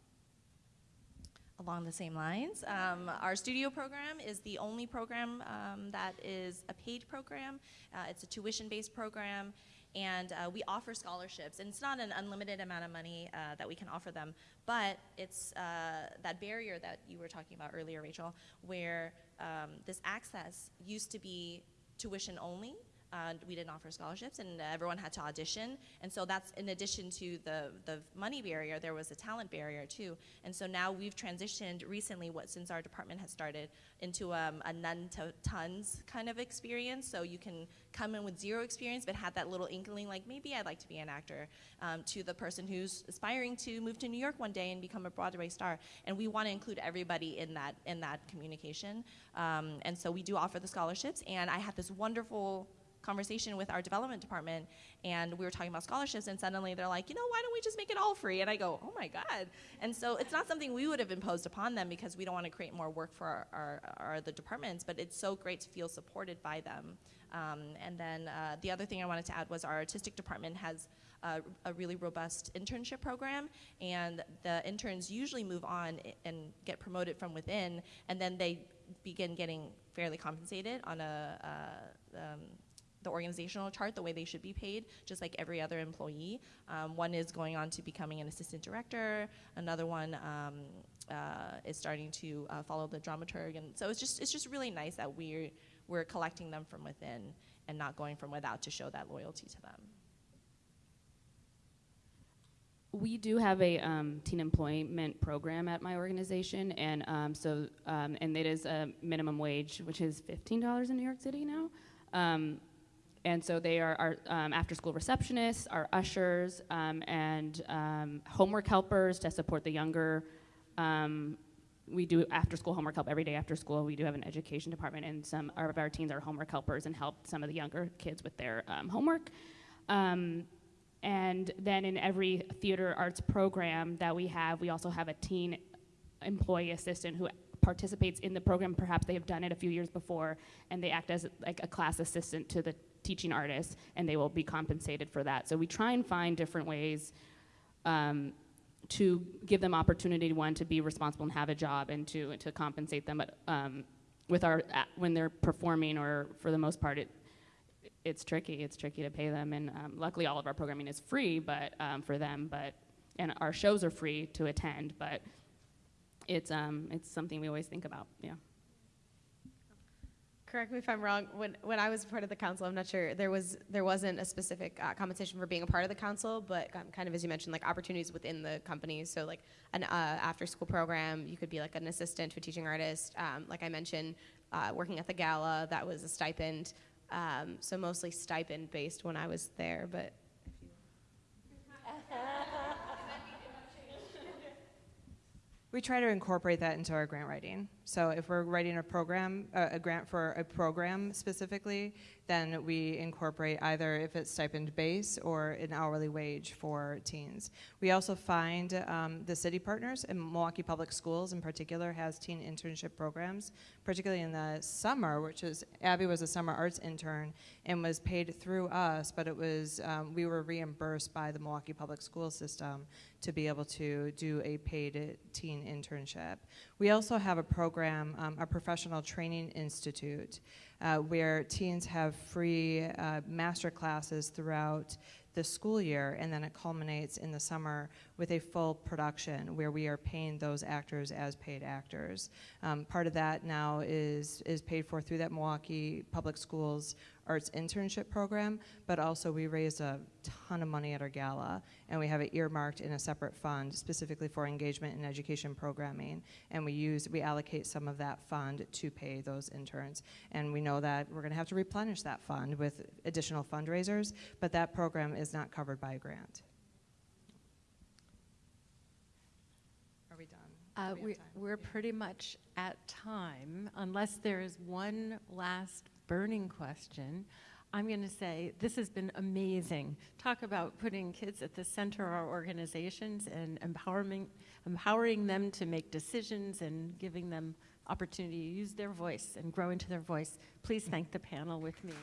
along the same lines. Um, our studio program is the only program um, that is a paid program. Uh, it's a tuition-based program, and uh, we offer scholarships. And it's not an unlimited amount of money uh, that we can offer them, but it's uh, that barrier that you were talking about earlier, Rachel, where um, this access used to be tuition only. Uh, we didn't offer scholarships, and everyone had to audition. And so that's in addition to the the money barrier, there was a talent barrier too. And so now we've transitioned recently, what since our department has started, into um, a none to tons kind of experience. So you can come in with zero experience, but had that little inkling, like maybe I'd like to be an actor, um, to the person who's aspiring to move to New York one day and become a Broadway star. And we want to include everybody in that in that communication. Um, and so we do offer the scholarships. And I had this wonderful conversation with our development department and we were talking about scholarships and suddenly they're like you know why don't we just make it all free? And i go oh my god. And so it's not something we would have imposed upon them because we don't want to create more work for our, our, our the departments but it's so great to feel supported by them. Um, and then uh, the other thing i wanted to add was our artistic department has a really robust internship program, and the interns usually move on and get promoted from within, and then they begin getting fairly compensated on a uh, um, the organizational chart the way they should be paid, just like every other employee. Um, one is going on to becoming an assistant director. Another one um, uh, is starting to uh, follow the dramaturg, and so it's just it's just really nice that we're we're collecting them from within and not going from without to show that loyalty to them. We do have a um, teen employment program at my organization, and um, so um, and it is a minimum wage, which is fifteen dollars in New York City now. And so they are our um, after-school receptionists, our ushers, um, and um, homework helpers to support the younger. Um, we do after-school homework help every day after school. We do have an education department, and some of our teens are homework helpers and help some of the younger kids with their um, homework. And then in every theater arts program that we have, we also have a teen employee assistant who participates in the program. Perhaps they have done it a few years before, and they act as like a class assistant to the teaching artists, and they will be compensated for that. So we try and find different ways um, to give them opportunity one to be responsible and have a job, and to to compensate them. But um, with our when they're performing, or for the most part, it it's tricky. It's tricky to pay them, and um, luckily all of our programming is free, but um, for them, but and our shows are free to attend, but it's um it's something we always think about. Yeah. Correct me if I'm wrong. When when I was part of the council, I'm not sure there was there wasn't a specific uh, compensation for being a part of the council, but um, kind of as you mentioned, like opportunities within the company. So like an uh, after school program, you could be like an assistant to a teaching artist. Um, like I mentioned, uh, working at the gala, that was a stipend. Um, so mostly stipend based when I was there, but. We try to incorporate that into our grant writing. So if we're writing a program, uh, a grant for a program specifically, then we incorporate either if it's stipend base or an hourly wage for teens. We also find um, the city partners, and Milwaukee Public Schools in particular has teen internship programs, particularly in the summer, which is Abby was a summer arts intern and was paid through us, but it was um, we were reimbursed by the Milwaukee Public School System to be able to do a paid teen internship. We also have a program, um, a professional training institute, uh, where teens have free uh, master classes throughout the school year, and then it culminates in the summer with a full production where we are paying those actors as paid actors. Um, part of that now is is paid for through that Milwaukee Public Schools Arts Internship Program, but also we raised a ton of money at our gala, and we have it earmarked in a separate fund specifically for engagement and education programming, and we use we allocate some of that fund to pay those interns, and we know that we're going to have to replenish that fund with additional fundraisers, but that program is not covered by a grant. Are we done? Uh, we we, we're pretty much at time, unless there is one last burning question. I'm going to say this has been amazing. Talk about putting kids at the center of our organizations and empowering, empowering them to make decisions and giving them opportunity to use their voice and grow into their voice. Please thank the panel with me.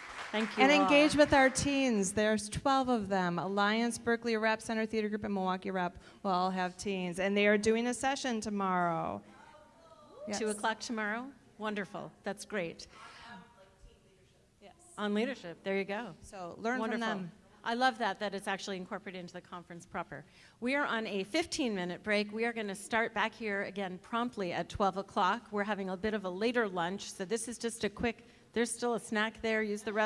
Thank you. And all. engage with our teens. There's 12 of them. Alliance, Berkeley Rep, Center Theater Group, and Milwaukee Rep will all have teens. And they are doing a session tomorrow. Two o'clock tomorrow? Wonderful. That's great. On leadership. There you go. So learn Wonderful. from them. I love that, that it's actually incorporated into the conference proper. We are on a 15 minute break. We are going to start back here again promptly at 12 o'clock. We're having a bit of a later lunch, so this is just a quick, there's still a snack there. Use the rest.